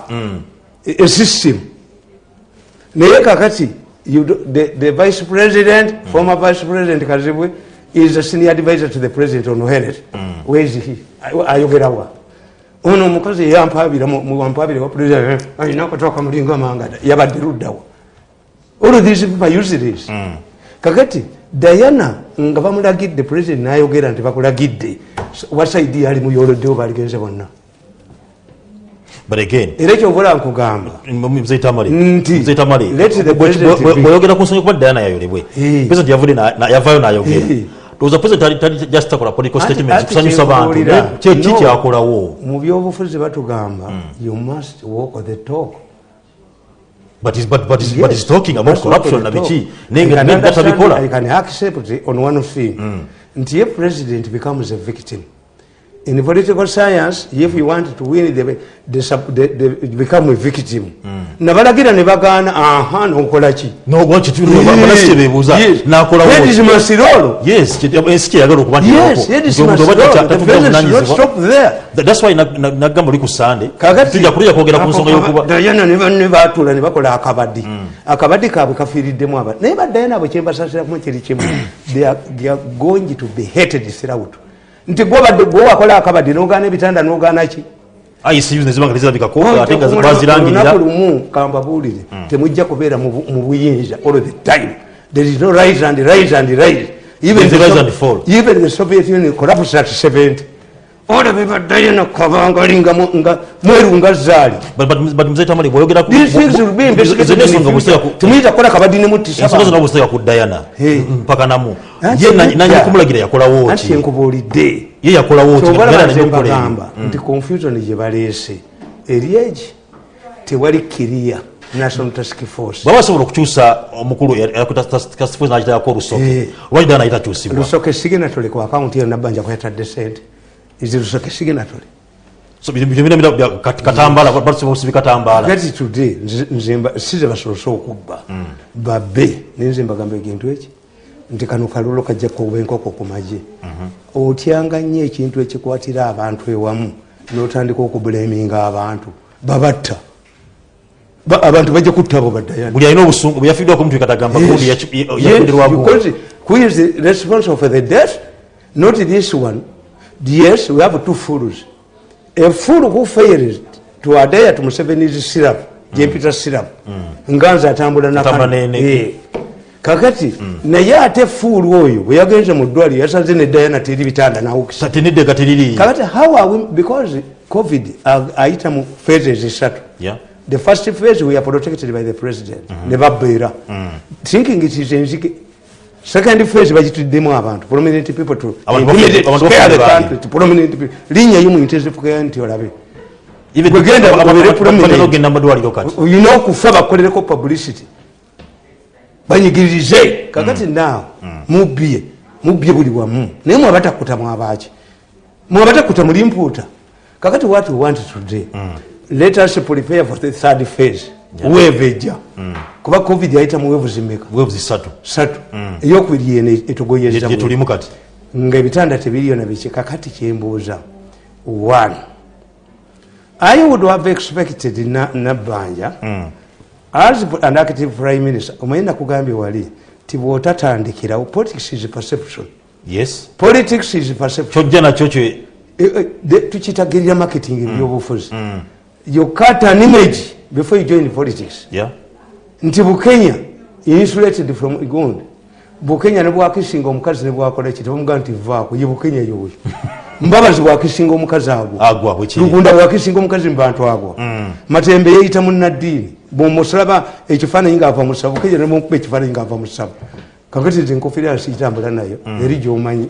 S1: a- a system. Naye kakati you do- the, the vice president former vice president kazibwe is a senior advisor to the president on health where is he? Ay- ayogerawa ono omukazi eyampabira wampabira wa president alina akatoka mulinga mangada yabadde luddawa all these people use this kakati diana nga bamulagidde president nayogera nti bakulagidde. Wasaidi yali muyoloddewo baligenze bonna
S2: but again
S1: era ekyobola nkugamba.
S2: mzeitamale
S1: Nti,
S2: mzeitamale
S1: let the president be-
S2: bweyogera ku nsonga kuba diana yayolebwe
S1: Eh.
S2: president yavudde na- na- yavayo nayogera
S1: Eh.
S2: oza president tali- tali just takola political
S1: Ati-
S2: statements
S1: ati
S2: kusanyusa bantu
S1: kyenkubuulira,
S2: naye kyeki
S1: no,
S2: kyakolawo.
S1: Mu byobufuzi batugamba you must walk the talk.
S2: But he's- but- but he's-
S1: Yes,
S2: but he's talking about
S1: that's what
S2: corruption
S1: they
S2: na
S1: talk.
S2: biki
S1: I
S2: naye nga
S1: can
S2: naye
S1: understand,
S2: gatabikola
S1: I can accept on one thing. Nti if president becomes a victim in political science if you want to win the, the, the, the, become a victim. Nabalagira ne bagaana aha nokolaki
S2: nobanasi kyebebuuza nakolawo
S1: masirolo
S2: yes. kye- ensi kyeyagala okuba nti
S1: yes
S2: erako.
S1: it is
S2: Nti omuntu oba
S1: masirolo
S2: tata-
S1: the
S2: tatuva
S1: president should not
S2: buvunanyizibwa.
S1: stop there.
S2: That- that's why nag- nag- nagamba oli ku sande. Tujja kutujja kwogera ku nsonga y'okuba
S1: dayana ne banne batula ne bakola akabadi akabadi kaabwe kafiiriddemu abantu naye badayana bwe kyembasasiramu kiri kimu they are going to be hated throughout nti gwobadde gwe wakola akabadi nogaana ebitanda nogaana ki?
S2: Icu nezibanga tezirabikako ate nga bazirangirira.
S1: lumu kambabuulire temujja kubeera mu bu- mu buyinza all the time. There is no rise and rise and rise. Even the soviet union collapsed at 70 olabe badayana kabangali nga mu- nga mweru nga zaali. The
S2: ensonga
S1: future.
S2: bweziteka ku- dayana mpaka namu.
S1: Anti
S2: ye
S1: nedda.
S2: nanyi kumulagira yakolawo
S1: anti
S2: ki
S1: enkubuulidde
S2: ye yakolawo ki?
S1: Kyobalaba
S2: Era
S1: nze
S2: nanyi okukola ebyo.
S1: mbagamba nti confusion gye baleese. Eri egi? Tewali kiriya national task force.
S2: Baba basobola okukyusa omukulu nakitayako olusoke
S1: Eh.
S2: lwaki dayana ayitakyusibwa
S1: lusoke signatory ku akawunti yonna banja kwetadde sente izi lusoke signatory
S2: So, bino- bino- bino- bino- kat- katambaala basobola osibi katambaala
S1: gati today size basobose okubba babbe nenze mbagamba ekintu eki nti kano kalolo kajja kuba enkoko ku magye. Otyanga nnyo ekintu ekikwatira abantu ewamu notandika okubuleminga abantu. Babatta. Ba- abantu bajja kutta abo baddayana
S2: buli alina obusungu bwe yafiiddwako omuntu ekatagamba gundi yafundirwagu
S1: who is the responsible for the death? Not this one yes we have two fools a fool who fails to adhere to museveni's syrup jempita syrup nga nze atambula na
S2: ne-
S1: Eh. kakati naye ate fuulu oyo bwe yagenze mu ddwaliro yasanze ne dayana teri bitanda nawukisa
S2: teneddeega teriri
S1: kakati how are we because covid ayita mu phases esatu
S2: Yeah.
S1: the first phase we are protected by the president ne babeera thinking it is enzike second phase bagituddemu abantu prominent people to
S2: Abantu
S1: intimidate,
S2: bafu- abantu
S1: scare the
S2: bafu-
S1: country to prominent people. Linyayo mu intensive care nti olabe.
S2: Even-
S1: Bwe genda
S2: aba-
S1: babere
S2: aba-
S1: prominent.
S2: batera okugenda mu madwaliro kati.
S1: Olina okufa bakolereko publicity. Banyigirize. Kakati naawe mubye mubye buli wamu. Naye mwabatakuta mwabaki. Mwabatakuta muli mpuuta kakati what we want today let us prepare for the third phase wave ejja kuba covid yayita mu zimeka
S2: weevu zisatu
S1: satu eyokubiri yene etugoyeza
S2: gyetulimu kati?
S1: Nga ebitanda tebiriyo nabiki kakati kyembuuza. One. I would have expected na- nabbanja as an active prime minister. Omanyi nakugambye wali ti bwotatandikirawo politics is perception.
S2: Yes.
S1: Politics is perception.
S2: Kyojja nakyo kyo
S1: Eh, eh, the- tukitagirira marketing ebyobufuzi you cut an image before you join politics.
S2: Yeah.
S1: nti bukenya insulated from gundi bukenya nebwakisinga omukazi nebwakola ki tebamugaa nti vaako ye bukenya yoyo mbabazi bwakisinga omukazi
S2: agwa.
S1: Lugunda bwakisinga omukazi mubantu agwo matembe yeyita munaddiini bwomusalaba ekifaananyi ngaava musabu bukenya nemukuba ekifaananyi ngaava musabu kakati nze enkofiira siitambula nayo eri gyomanyi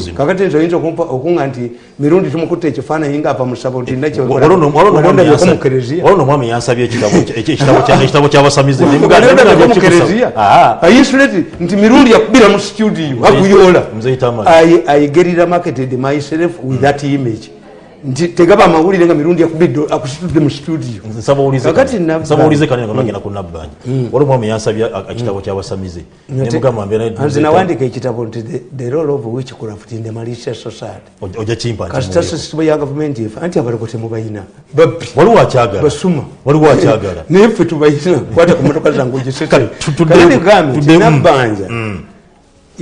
S2: zino.
S1: Kakati nze oyinza okunga nti mirundi tumukutte ekifaananyi ngaava mu ssabo nti
S2: waliwo
S1: mu kereziya.
S2: no omwami yansabye ekitabo kya- ekitabo kya- ekitabo kyabasamize
S1: Ogalondako mu kereziya. Ayinsuleti nti mirundi yakubira mu studio? Aguyoola. I get it marketed myself with that image nti tegaba amawulire nga mirundi yakubidde akusitudde mu Nabbanja.
S2: kanene nga bagenda ku nabbanja waliwo omwami yansabye ekitabo kyabasamize nemugamba
S1: nze nawandika ekitabo nti the- role of witchcraft in the malicious society?
S2: Ojja kimpa
S1: kasita sisitemu ya gavumenti efa anti abaloko temubayina babbi.
S2: Waliwo akyagala.
S1: Basuma.
S2: Waliwo akyagala.
S1: Naye ffe tubayina kwata ku motoka zange
S2: Kale, tu- tudde- tudde-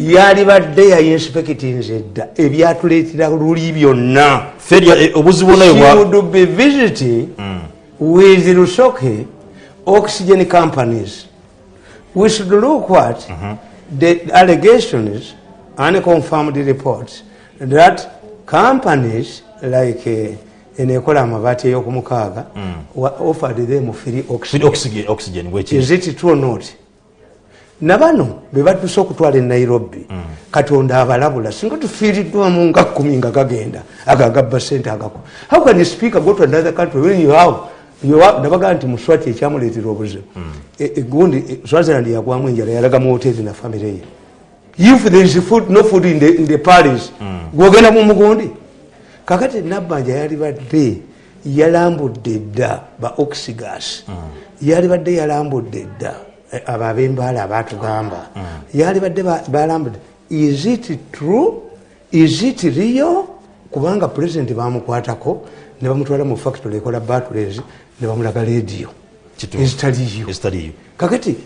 S1: ogisitekanabbanja yali badde yayinspektinze edda ebyatuleetera luli byonna
S2: eh, obuzibu
S1: would be visiting with Rusoke oxygen companies. We should look at the allegations, unconfirmed reports, that companies like uh, enekola amabaati ey'okumukaaga wa- offered them free
S2: Free
S1: oxygen.
S2: oxygen- oxygen bwekiri
S1: Is it true or not? Na bano be batuuse okutwala e nairobi. Katonda abalabula singa tufiiriddwamu nga kumi nga gagenda ago agabba sente agako how can you speak about another country when you have nabagaa nti muswati ekyamuleetera obuzibu. E- egundi e, swaziland yagwamu enjala yalaga mu hoteri na famire ye. If there is food, no food in the, in the paris gwogenda mu mugundi. Kakati nabbanja yali badde yalambudde dda ba oxygas. Yali badde yalambudde dda abo ab'embaala abatugamba. Yali badde ba- balambudde is it true? Is it real? Kubanga pulezidenti bamukwatako ne bamutwala mu factory ekola batulezi ne bamulaga lediyo ezitaliyo kakati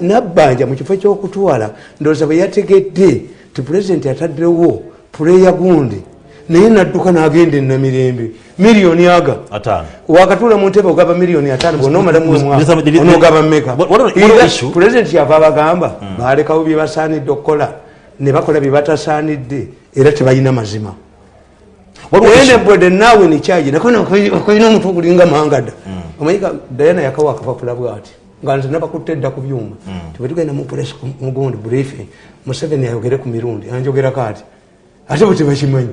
S1: nabbanja mu kifo kyokutwala ndowooza bwe yategedde ti pulezidenti ataddewo puleya gundi naye nadduka n'agenda enamirembe miliyoni aga.
S2: Ataano.
S1: Wakatuula mu ntebe ogaba miliyoni ataano bonaomalamu
S2: Mr. Mr.
S1: onogaba meka
S2: What- what- what
S1: Era
S2: issue?
S1: pulezidenti yava abagamba balekawo bye basaanidde okukola ne bakola bye batasaanidde era tebalina mazima. Enebwede naawe nekyaji nakolina omutwe ogulinga mangada. Omanyika dayana yakawa akapapula bwati nga nze nabakutte edda ku byuma. Tibwetugenda mupulesi mugundi briefing museveni ayogere ku mirundi anjogerako ati ate bwe tebakimanyi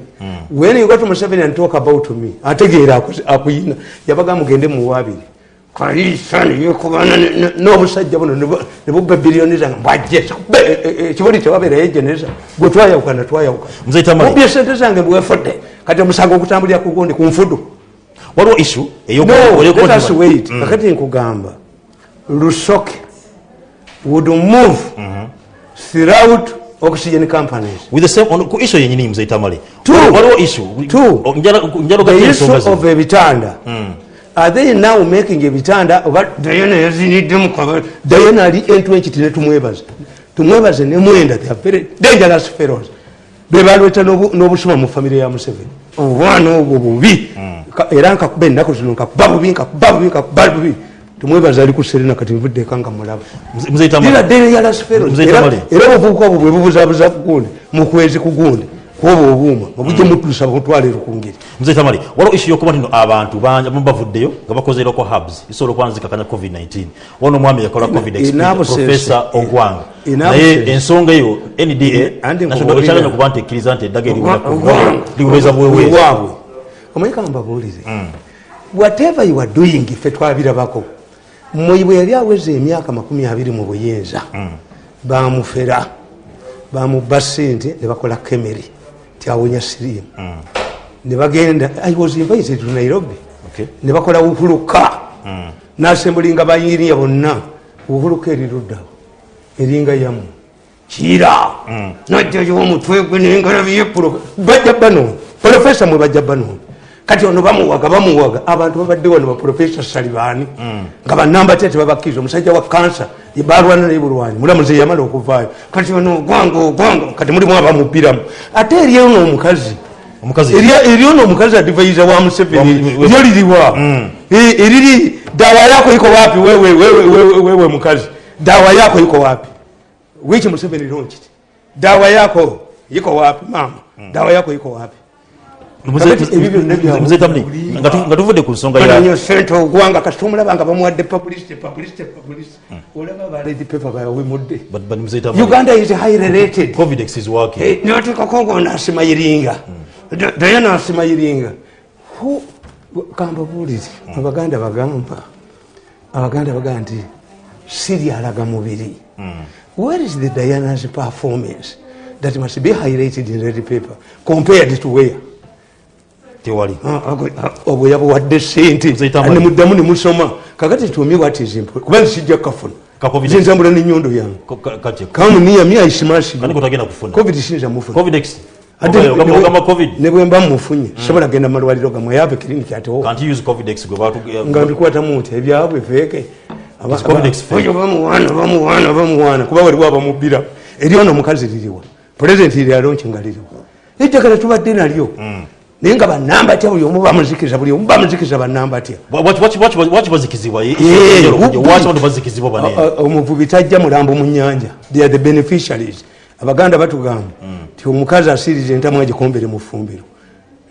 S1: when you go to museveni and talk about me ategeera aku- akuyina yabaga mugende muwaabiri kalisa neyekubana n'obusajja buno ne bu- ne bubba biliyoni zange mbwajje ekibuli tewabeerayo ejeneza gwe twayawukana twayawukana.
S2: Mzee Tamale.
S1: Mubbye sente zange bwefudde kati omusango ogutambulira ku gundi ku nfudu.
S2: Waliwo issue eyo-
S1: no
S2: eyo-
S1: let us wait. Kakati nkugamba lusoke would move throughout oxygen companies.
S2: With the same on- ku issue yenyini mzee tamale. Waliwo- waliwo issue.
S1: Two.
S2: O- njala njala
S1: the
S2: gati
S1: issue
S2: ensonga zino.
S1: of ebitanda are they now making ebitanda? Oba dayana yaziniddemu kaba dayana ali entwenkiti netumwebaza tumwebaze. Nemwenda they are very dangerous fellows. Bebalweta n'obu- n'obusuma mu famire ya museveni. Obwana obwo bubi. Ka- era nkakuba ennaku zino nkakuba bubi nkakuba bubi nkakuba bubi tumwebaza ali ku serena kati nvuddeka nga mulaba
S2: Mzee- mzee
S1: These
S2: tamale
S1: are dangerous fellows.
S2: Mzee
S1: Era-
S2: Tamale.
S1: era obuvubuka obwo bwe bubuzabuza ku gundi mukwezi ku gundi kuoba obuuma obujja mutuusa butwaliro ku ngeri
S2: mzee tamale waliwo issue yokuba nti no abantu bangi abamu bavuddeyo nga bakozerako hubs isobola okuba nzikakanya covid-19 wona omwami yakola covid
S1: in
S2: experience,
S1: absence-
S2: professor ogwanga
S1: in
S2: naye
S1: absence-
S2: ensonga eyo nda
S1: Andi
S2: national
S1: nkubuulira.
S2: challenge okuba nti ekkiriza nti eddagala
S1: Ogwanga.
S2: liweza bweweeza
S1: waabwe omanyika mbabuulize whatever you are doing ffe twabirabako moyi bwe yali aweza emyaka makumi abiri mu buyinza bamufera bamuba sente ne bakola kemeri tyawonya sirimu ne bagenda i was invited to nairobi.
S2: Okay.
S1: ne bakola uhuluka nasembulinga bayiniya bonna. Uhuluka eriruddawo eringa yamu. Kira! Najjayo omutwe gwe nengalabiye bajja bano profesa mwe bajja bano kati ono bamuwaga bamuwaga. Abantu babadde wano baprofesa salibaani nga banamba te tebabakkiriza omusajja wa kansa balwana naye bulwanyi. Mulamuze yamala okuvaayo. Kati ono ogwanga ogwanga kati mulimu abamupiramu ate eryono omukazi. Eryono omukazi adivaiza wa museveni. Lyo liriwa. Eh, eriri dawa yako iko wapi? Wewe, mukazi. Dawa yako iko wapi? Wichi museveni ronkiti dawa yako iko wapi? Mama dawa yako iko wapi
S2: Mzee Tamni, nga tu- nga tuvudde ku nsonga ya
S1: sente ogwanga kasita omulaba nga bamuwadde publicity publicity publicity olaba baledi
S2: Mzee Tamni,
S1: uganda is highly rated.
S2: Covidex is working.
S1: Eh, nibateekako ngo nasima iringa Da- daye nasima iringa Hu- kambabuulire abaganda bagamba abaganda bagamba nti siryalaga mubiri. Where is the diana's performance that must be highlighted in red paper compared to where
S2: tewali.
S1: Ah, ago- ah, obwe yabuwadde sente nemuddamu nemusoma kakati tumi watizimpwe kuba sijja kafuna
S2: Ka COVID.
S1: zinzambula nenyondo yange kamuniyami aisimasi
S2: kani kotagenda kufuna?
S1: Covid sinza mufuna
S2: covidex
S1: Ate
S2: ogamba
S1: ne-
S2: ogamba covid.
S1: ne bwe mba mufunye sobola genda malwaliro gamwe yabe kiriniki atewo
S2: can't you use covidex gwe batu
S1: nga mbikwatamu nti ebyabwe oyo bamuwaana bamuwaana kuba waliwo abamubbira eryono omukazi liriwa pulezidenti lyalonki nga liriwa eddagala tubadde nalyo naye nga banamba tya buli omu bamuzikiza buli omu bamuzikiza banamba tya
S2: Wa- waki- waki- waki- waki bazikizibwa Ye-
S1: Yeah,
S2: ye-
S1: who-
S2: waki abantu bazikizibwa banene
S1: O- o- omuvubi tajja mulambo mu nyanja they are the beneficiaries. Abaganda batugamba nti omukazi asiriza entamu agikombere mu fumbiro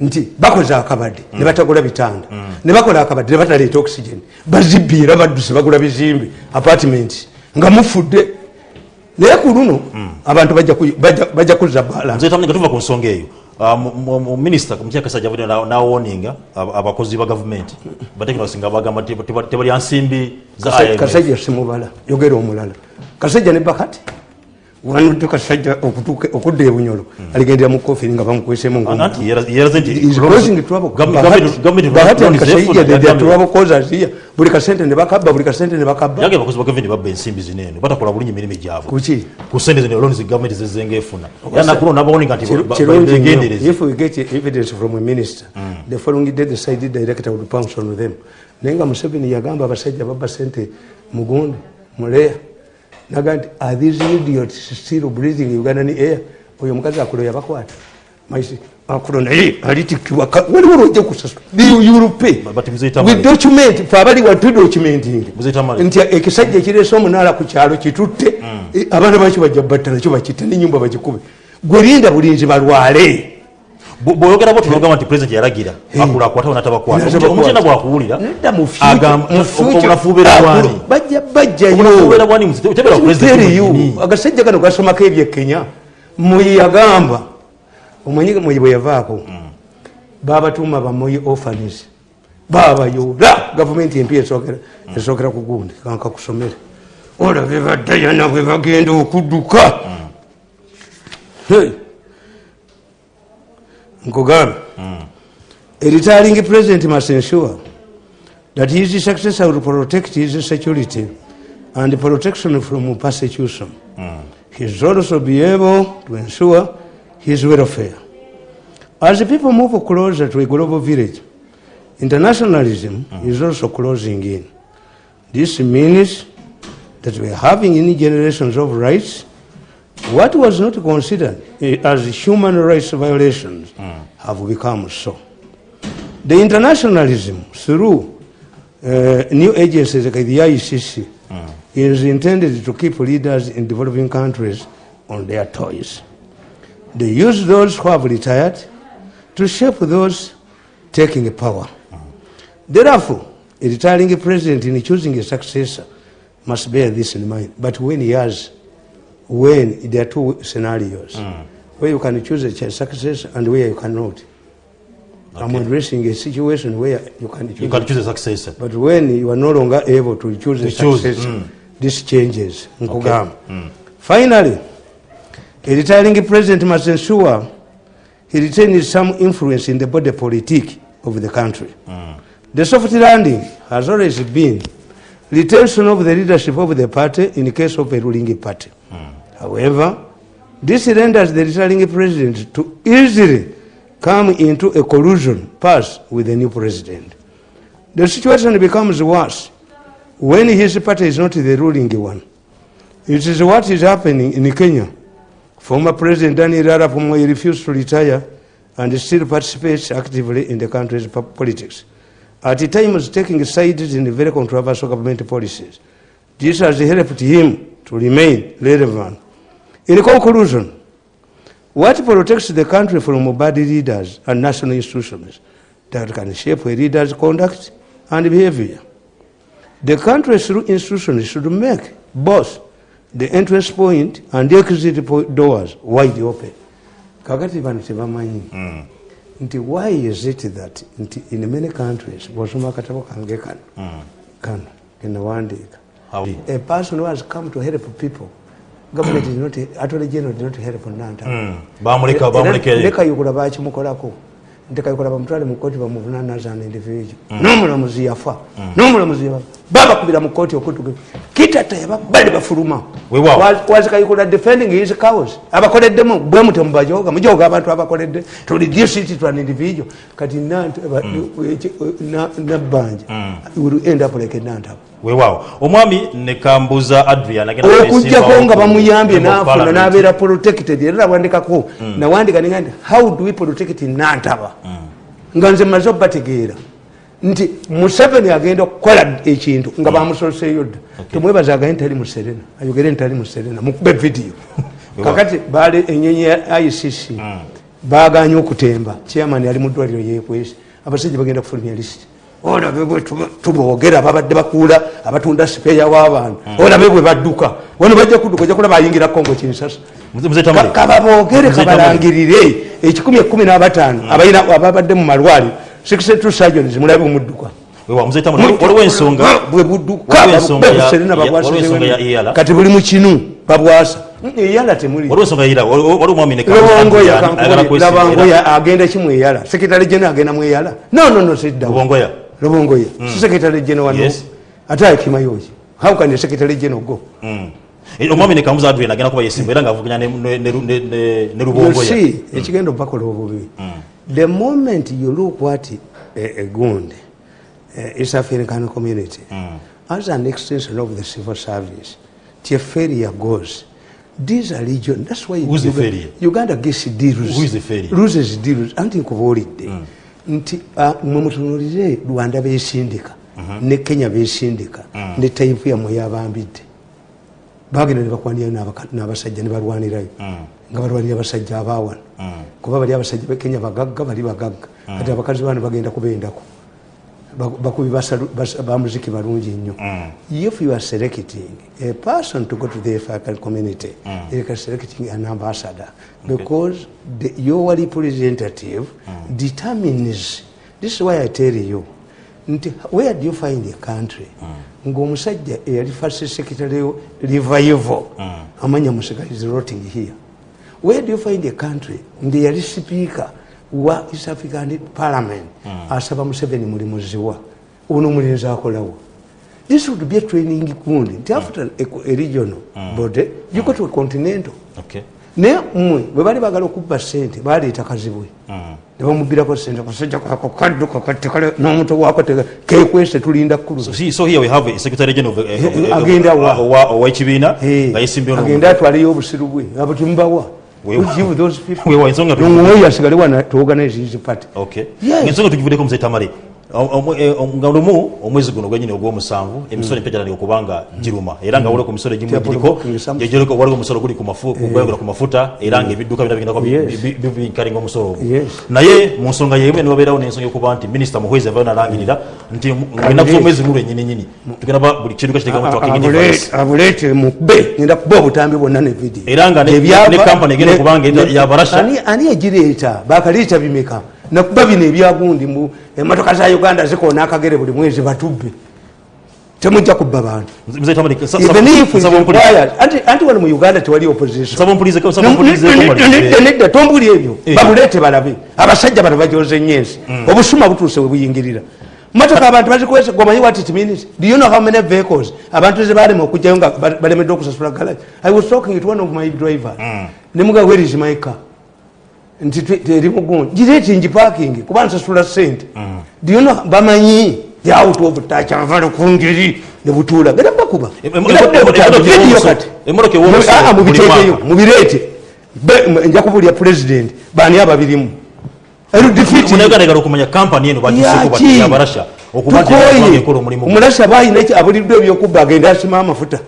S1: nti bakoze akabadde ne batagula bitanda. Ne bakola akabadde ne bataleeta oxygen. Bazibbiira badduse bagula bizimbe apartment nga mufudde. Naye ku luno abantu bajja ku- bajja- bajja kuzza balance
S2: nze tamwe nga tuva ku nsonga eyo Ah, mu- mu- mu minisita mukyaka kasajja avudde na- nawoninga ab- abakozi ba gavumenti batekinasi nga bagamba nti teba- tebalya nsimbi za
S1: Kasa-
S2: IMF.
S1: kasajja simubala yogera omulala. Kasajja ne bakati okudda ebunyolo aligendera mu kofiri nga bamukwesemu
S2: nanti yera- yeraze nti
S1: Is causing trouble.
S2: Gov-
S1: Bahati-
S2: government- government
S1: Bahati and
S2: runs
S1: Kasajja,
S2: effort,
S1: they- they are
S2: Gambia.
S1: trouble causers here. buli kasente ne bakabba buli kasente ne bakabba.
S2: Yage abakozi ba gavumenti babba ensimbi zinene batakola bulinyi emirimu gyabwe
S1: kuki?
S2: Ku sente zino loans gavumenti zezenga efuna. Era nakuno nabawoninga nti ba- ba-
S1: kirungi nnyo.
S2: begendereze
S1: if we get evidence from a minister the following day the side director would pounce on them. Naye nga museveni yagamba abasajja babba sente mugundi muleya naga nti are these idiots still breathing ugandan air oyo omukazi akulo yabakwata. Maisi akulo naye alitikibwa ka- waliwo lwojja kusasula.
S2: But Mzee Tamale-
S1: with document fe abali watudocumenting
S2: Mzee Tamale-
S1: nti ekisajja ekireese omunaala ku kyalo kitutte Eh, abaana bakyo bajja batta nakyo bakitte nenyumba bagikube gwe linda bulinzi balwale
S2: bw'oyogera bwotyo nogamba nti pulezidenti yalagira akula akwatawo natabakwata.
S1: Natabakwata.
S2: omukyenda bwakuwulira
S1: nedda mu
S2: agamba obunafuubeera bwani.
S1: bajja bajjayo agasajja gano gasomako ebyekenya muyi yagamba omanyi muyi bwe yavaako? Babatuuma bamuyi orphanies babayoola gavumenti empi esookera esookera ku gundi kanka kusomere. Olabe baddayana bwe bagenda okudduka A retiring president must ensure that his successor will protect his security and protection from persecution. He should also be able to ensure his welfare. As the people move closer to a global village, internationalism is also closing in. This means that we are having any generations of rights. What was not considered as human rights violations hmm. have become so. The internationalism through uh, new agencies like the ICC hmm. is intended to keep leaders in developing countries on their toes. They use those who have retired to shape those taking power. Hmm. Therefore, a retiring president in choosing a successor must bear this in mind. But when he has, when there are two scenarios, where you can choose a successor and where you cannot. I'm addressing a situation where you can choose.
S2: you can choose a successor
S1: But when you are no longer able to choose a
S2: To choose,
S1: successor,
S2: mm.
S1: this changes. Nkugamba. Finally, a retiring president must ensure he retains some influence in the body politic of the country. The soft landing has always been retention of the leadership of the party in case of a ruling party. However, this renders the retiring president to easily come into a collusion pass with the new president. The situation becomes worse when his party is not the ruling one. It is what is happening in Kenya. Former President Daniel Arap Moi refused to retire and still participates actively in the country's politics. At times taking sides in very controversial government policies. This has helped him to remain relevant. In conclusion, what protects the country from bad leaders and national institutions? That can shape a leader's conduct and behavior. The country's through institutions should make both the entrance point and the exit doors wide open. kakati bano tebamanyi hmm. nti why is it that nti in many countries bwosoma akatabo kange kano kano hmm. kenawandiika
S2: How-
S1: a person who has come to help people not attorney general did not help nanta
S2: Mm. bamuleka bamuleka
S1: nekayukula bakimukolako nti kayukula bamutwale mu bamuvunanazana bamuvunanaza an individual n'omulamuzi yafa n'omulamuzi yafa babakubira mu okutuge kitata yababali bafuluma kayukula defending his cause. Abakoleddemu bwe mute mubajoga mujoga abantu abakoledde to reduce it to an individual kati nabbanja will end up like nantaba
S2: weewaawo omwami nekambuza adrian kwesimbawo
S1: nga bamuyambye nafuna nabeera protected era nawandikako nawandika ninga nti how do we protect nantaba nga nze maze obategeera nti museveni agenda okukola ekintu nga bamusoseeyo dda. Temwebaza agaye ntali muserena ayogere ntali muserena mukube vidiyo kakati baali enyenyi ya icc baganye okutemba. Chairman ali mu ddwaliro yekwesi abasajja bagenda kufulumya lisiti olabe bwe tuboogera babadde bakuula abatunda sipeeya w'abantu. Olabe bwe badduka wano bajja kudduka ojja kulaba ayingira kongo kinsasa
S2: Mzee- Mzee Tamale.
S1: Ka- kababoogere
S2: Mzee Tamale.
S1: kabalangirire. Ekikumi ekumi n'abataano abalina ababadde mu malwaliro sixty surgeons mulabe omudduka
S2: Weewaawo, Mzee Tamale, waliwo ensonga.
S1: Bwe budduka
S2: waliwo ensonga ya-
S1: Serena
S2: ya-
S1: babwasa
S2: waliwo ensonga ya
S1: Serena.
S2: EALA.
S1: kati buli mu kinu babwasa. Mm, eyala temuli.
S2: Waliwo ensonga yira waliwo omwami nekambuza
S1: lobongoya
S2: Adrian, ayagala kwesimba era-
S1: labangoya agenda kimweyala sekretary general agenda mweyala no no no sidda
S2: lubongoya
S1: lobongoya si secretary general wano
S2: Yes.
S1: ate akimayoki how can the secretary general go?
S2: Mm. Eh, omwami nekambuza adrian agenda kuba yesimbu era ngaavuganya ne-
S1: ekigenda obubi the moment you look what a, a gund uh, east african community as an extension of the civil service till failure goes. These are region that's why
S2: Who's the
S1: Uganda-
S2: failure?
S1: uganda gets deals.
S2: Who is the failure?
S1: loses deals. Anti nkubuulidde. Nti ah, mwe mutunulize rwanda besindika ne kenya besindika ne taipu yammwe yabambidde bagenda nebakwanira n'abasajja nebalwanirayo nga balwanira abasajja abawana kuba bali abasajja bekenya bagagga bali bagagga. Kati abakazi bano bagenda kubendako Ba- bakubi bamuziki balungi nnyo. If you are selecting a person to go to the african community you are selecting an ambassador because the, your representative determines this is why i tell you where do you find a country ngaomusajja eyali first secretary revival amanya musika is rotting here. Where do you find a country nti yali sipiika wa east african parliament asaba museveni mulimuziwa ono omulinzi akolawo. This would be a training gundi nti after a, regional body you go to a continental.
S2: Okay.
S1: Naye mmwe bwe bali bagala okubba sente baleeta kazibwe. Nebamubirako sente kasajja kako katekale n'omuto teka- kekwese tulinda
S2: So,
S1: kuluza
S2: see, so here we have a secretary general of, of, of,
S1: Agenda wa.
S2: of, wa- owekibiina nga yesimbye
S1: agende atwaleyo obusiru bwe. Abo temubawa
S2: Wewa.
S1: Who give those people?
S2: Wewa, ensonga tu-
S1: Nong'oyo asigale wana to organize his party
S2: ensonga tugivuddeko muzee eh, nga lumu omwezi guno gwenyini ogw'omusanvu emisolo empya gyatandika okubanga giruma. Era nga waliwo ku misolo egimu egiriko waliwo omusolo guli mafu- gwegula ku mafuta era nga ebidduka bina bigendako bikalinga omusolo ogwo. Naye mu nsonga yemu niwabeerawo n'ensonga yokuba nti minisita muhwezi avayo nalangirira nti enaku z'omwezi guno enyininyini tugenda ba buli kintu kakiteekamu tracking device
S1: abuleete mukube ngenda kuba obutambi bwonna ne vidiyo
S2: Era nga ne- company egenda okubanga
S1: ne-
S2: yabarasha.
S1: ani- ani egireeta bakaleeta bimeka nakuba bino ebyagundi mu emotoka za uganda zikoona akagere buli mwezi batubbe temujja kubba bantu anti- wano mu uganda tewali opposition
S2: nsaba mpulirize- nsaba mpulirize
S1: Nedda,
S2: Komali.
S1: nedda, nedda tombuli ebyo
S2: Eh.
S1: babuleete balabe abasajja bano bajoze nnyo ensi obusuma butuuse we buyingirira motoka abantu bazikwese gomanyi what it means do you know how many vehicles abantu ze balema okujjayo nga ba- balemeddwe okusasula garage i was talking to one of my drivers nemuga where is my car nti twe- teri mugundi gireeti ngipaking kuba nsasula sente you know bamanyi out of touch avale ku ngeri ne butuula. Genda bakuba. Kati.
S2: emotoka ew'omusolo
S1: Ah, ah, mubiteekeyo mubireete nja kubulya president bani ababirimu? Omulasa balina abuliddwa ebyokubba agenda asima amafuta.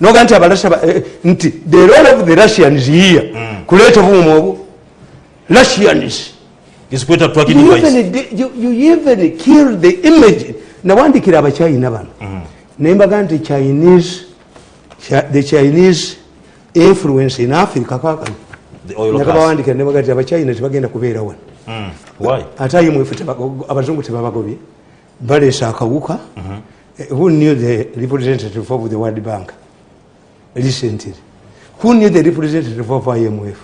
S1: Noga nti abalasa ba- eh, nti the role of the russians here. Kuleeta obuuma obu russians
S2: device
S1: even, kill the image. Nawandikira abachina bano nembaga nti chinese Chi- the chinese influence in africa kakano nakabawandikira nembaga nti abachina tebagenda kubeera wano ate aye mwefe teba- abazungu tebabagobye. Baleesa akawuka Eh, who knew the representative of the world bank? Recently. Who knew the representative of imf.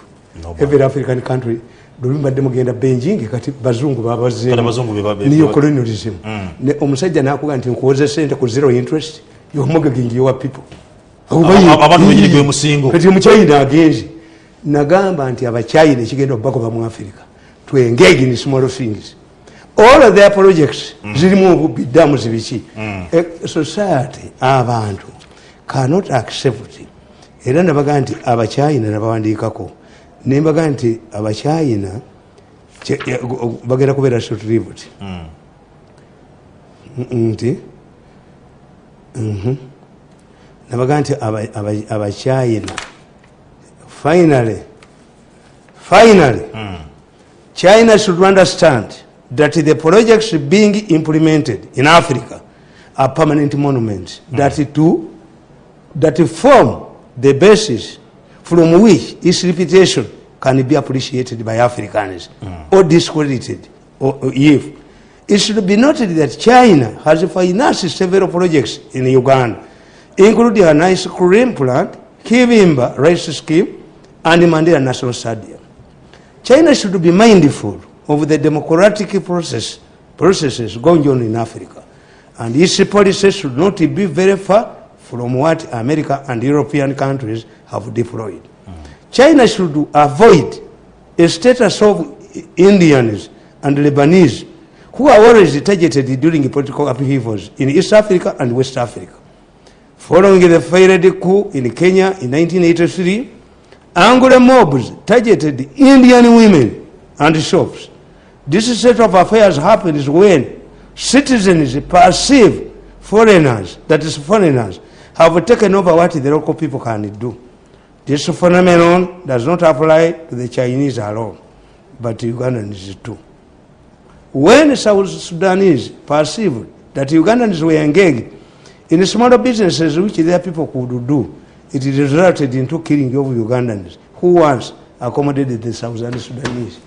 S1: Every african country lwembadde mugenda beijing kati bazungu
S2: Kati abazungu be ba- be-
S1: babazeneocolonialism omusajja nakuga nti nkuwoze sente ku zero interest yomugagingi yowa people. Kati omuchina agenze. Nagamba nti abachina ekigenda okubagoba mu africa. To engage in small things. All of their projects zirimu obubbi damu zibiki Eh, society abantu cannot accept. Era nabaga nti abachina nabawandiikako nembaga nti abachina bagenda kubeera shortlived nti mhm. nabaga nti aba- aba- abachina finally finally china should understand that the projects being implemented in africa are permanent monuments that to that form the basis from which its reputation can be appreciated by africans hmm. or discredited or, or if it should be noted that china has financed several projects in uganda including a ice cream plant kivimba rice scheme and mandela national stadium. China should be mindful of the democratic process, processes going on in Africa, and its policies should not be very far from what America and European countries have deployed. China should avoid a status of Indians and Lebanese who are always targeted during political upheavals in East Africa and West Africa. Following the failed coup in Kenya in 1983, Angola mobs targeted Indian women and shops. This set of affairs happens when citizens perceive foreigners, that is foreigners, have taken over what the local people can do. This phenomenon does not apply to the Chinese alone, but Ugandans too. When South Sudanese perceived that Ugandans were engaged in smaller businesses which their people could do, it resulted into killing of Ugandans who once accommodated the South Sudanese.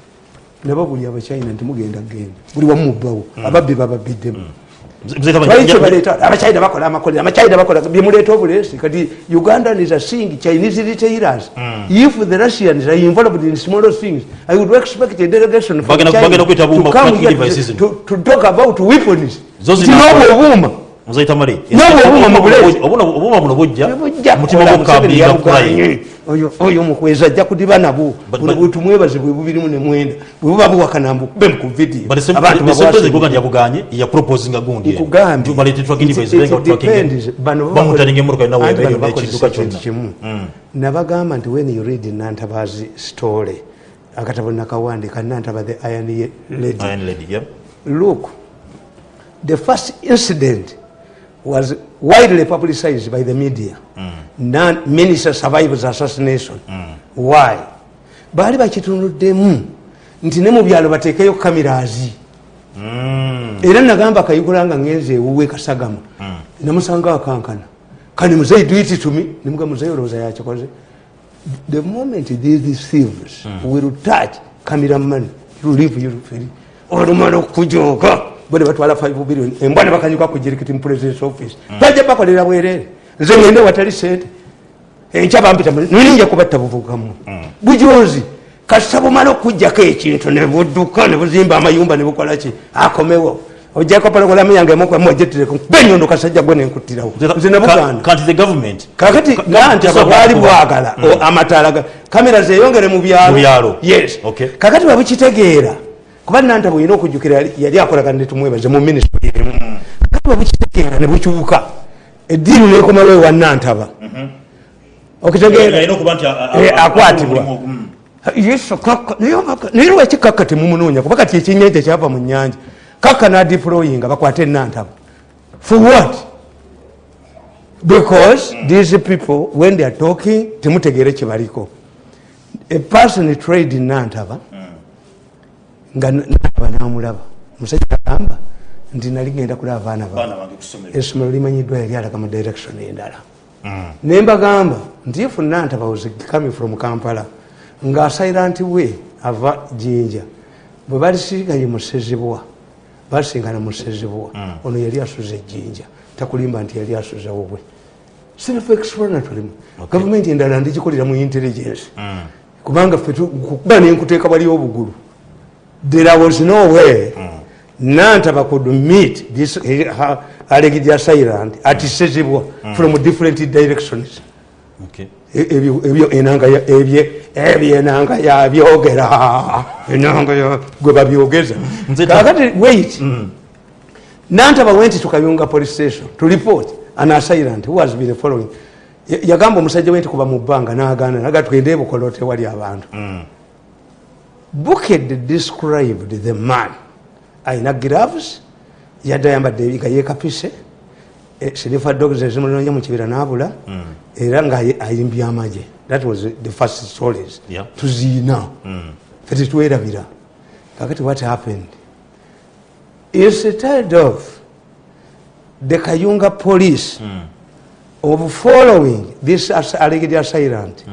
S1: nababuli abachina nti mugenda genda buli wamu mubbawo ababbi bababiddemu mm. Abachina bakola amakolero abachina bakola byemuleeta obuleesi kati uganda is a thing. chinese retailers if the russians are involved in smaller things i would expect a delegation from China to come here to, to, to talk about weapons.
S2: Zinobo
S1: Nti muzaita
S2: male obuma buno bujja mutima gwokabiyakukaye
S1: oyo omukwezi ajja kudiba nabo. Butumwebaze bwe bubirimu
S2: nemwenda
S1: bwebuba
S2: buwakanambu be mukuvidi yaproposinga
S1: gundibamutaninga
S2: emotoka
S1: yonawekinduka
S2: kyonna.
S1: Mm. nabagamba nti when you read nantabazi story akatabo nakawandika nantaba the iron lady. Look the first incident was widely publicized by the media. Non minister survivors assassination. Why? Baali bakitunuddemu nti ne mu byalo bateekeyo kamirazi era nagamba kayigula nga ngenze ewuwe kasagama. Namusanga akankana. Kani muzeyi duiti tumi nimuga muzeyi olowooza yakikoze the moment these thieves will touch cameraman you leave you free olumala bone batwala 5 billion embwa ne bakanyuka ku jirikiti mu president's office. Bajja bakolera bwerere. Nze ngende watali sente enkya bampita nirinja kubatta buvugamu. Bujozi kasita bumala okujjako ekintu ne budduka ne buzimba amayumba ne bukolaki akomewo. Ojjako pologolamu yange mukwamuojetereko benyondo kasajja gwe nenkuttirawo nze
S2: government
S1: kakati
S2: Ka-
S1: nantaba
S2: tesobola
S1: bwali
S2: kuba-
S1: bwagala o- amataala kamera zeyongere mu
S2: byalo.
S1: yes.
S2: Okay.
S1: kakati babukitegeera kuba nantaba olina okujjukira yali- akolagana netumwebaze mu minisitule emu kakati babukitegeera ne bukyuka eddiiru nekomalo ewa nantaba okitegeera
S2: Yalina okuba nti a- a-
S1: Eh,
S2: a-
S1: akwatibwa
S2: omulimu- mm.
S1: yesu kaka naye lwaki kaka temumunoonya kuba kati ekyennyanja kyava mu nyanja kaka nadiployinga bakwate nantaba for what because these people when they are talking temutegeere kyebaliko a person trade nantaba nga naba namulaba. Omusajja agamba nti nali genda kulaba abaana
S2: Baana
S1: ba
S2: bange
S1: essomero limanyiddwa yali alaga mu direction endala. Nembagamba nti if nantaba was coming from kampala ng'asayira nti we ava jinja bwe balisinganye musezibwa basingana musezibwa ono yali asuza ejjinja takulimba nti yali asuza wobwe self explanatory gavumenti endala ndigikolera mu intelligence. Kubanga ffe tu- kuba nenkuteeka wali obugulu there was no way nantaba could meet this ha- alleged assailant at sezibwa from different directions.
S2: Okay.
S1: E- ebyo ebyo enanga ebye ebyo enanga yabyogera enanga gwe babyogeza kakati wait. Nantaba went to kayunga police station to report an assailant who has been following. Ya- yagamba omusajja we nti kuba mu bbanga nagana naga twende ebukolo tewali abantu buked described the man. Ayina gloves yadde ayambadde nga yekapise sinifa dogs ezimulinonya mu kibira nabula era nga ayi- ayimbye amagye. That was the first stories tuziina fe tetwerabira kakati what happened? Instead of the kayunga police of following this alleged assailant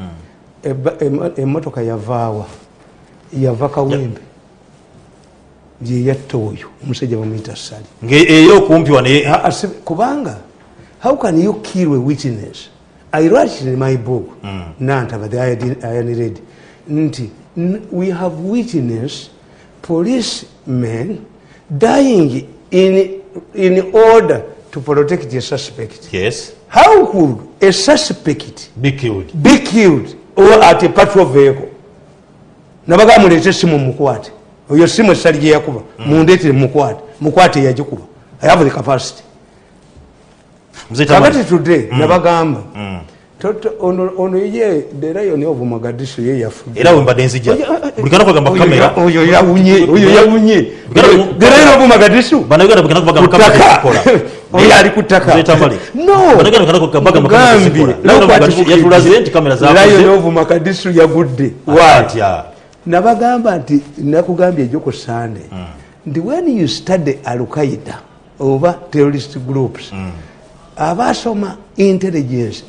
S1: emo- emotoka yavaawa yava kawembe yeyatta oyo omusajja bamuyita sali.
S2: Ngaeyo okumpi wane
S1: Ah, ah, kubanga how can you kill a witness? I write in my book. Nantaba the iron Iron red nti we have witness policemen dying in, in order to protect a suspect.
S2: Yes.
S1: How could a suspect
S2: be killed?
S1: be killed or at a patrol vehicle nabaga mulete esimu mukwate. Oyo simu esali gyeyakuba mundetere mukwate. Mukwate yagikuba. I have the capacity. Kakati today nabagamba Toto- ono ye the lion of mogadishu ye yafudde.
S2: Era wembadde nzija. Buli kana kwegamba ku
S1: Oyo
S2: kamera.
S1: oyo yawunye oyo yawunye. the lion of mogadishu
S2: banayuganda buli kana kubagamba kamera zikola
S1: oyo ali kutaka.
S2: Mzee Tamale.
S1: no.
S2: Banayuganda buli kana kubagamba kamera
S1: Mugambye,
S2: zikola Lion of
S1: look at
S2: Mogadishu
S1: it.
S2: yatulaze nti kamera
S1: of mogadishu yagudde. Why? Nabagamba nti nakugambye ejo ku sande nti when you study alqaida oba terrorist groups abasoma intelligence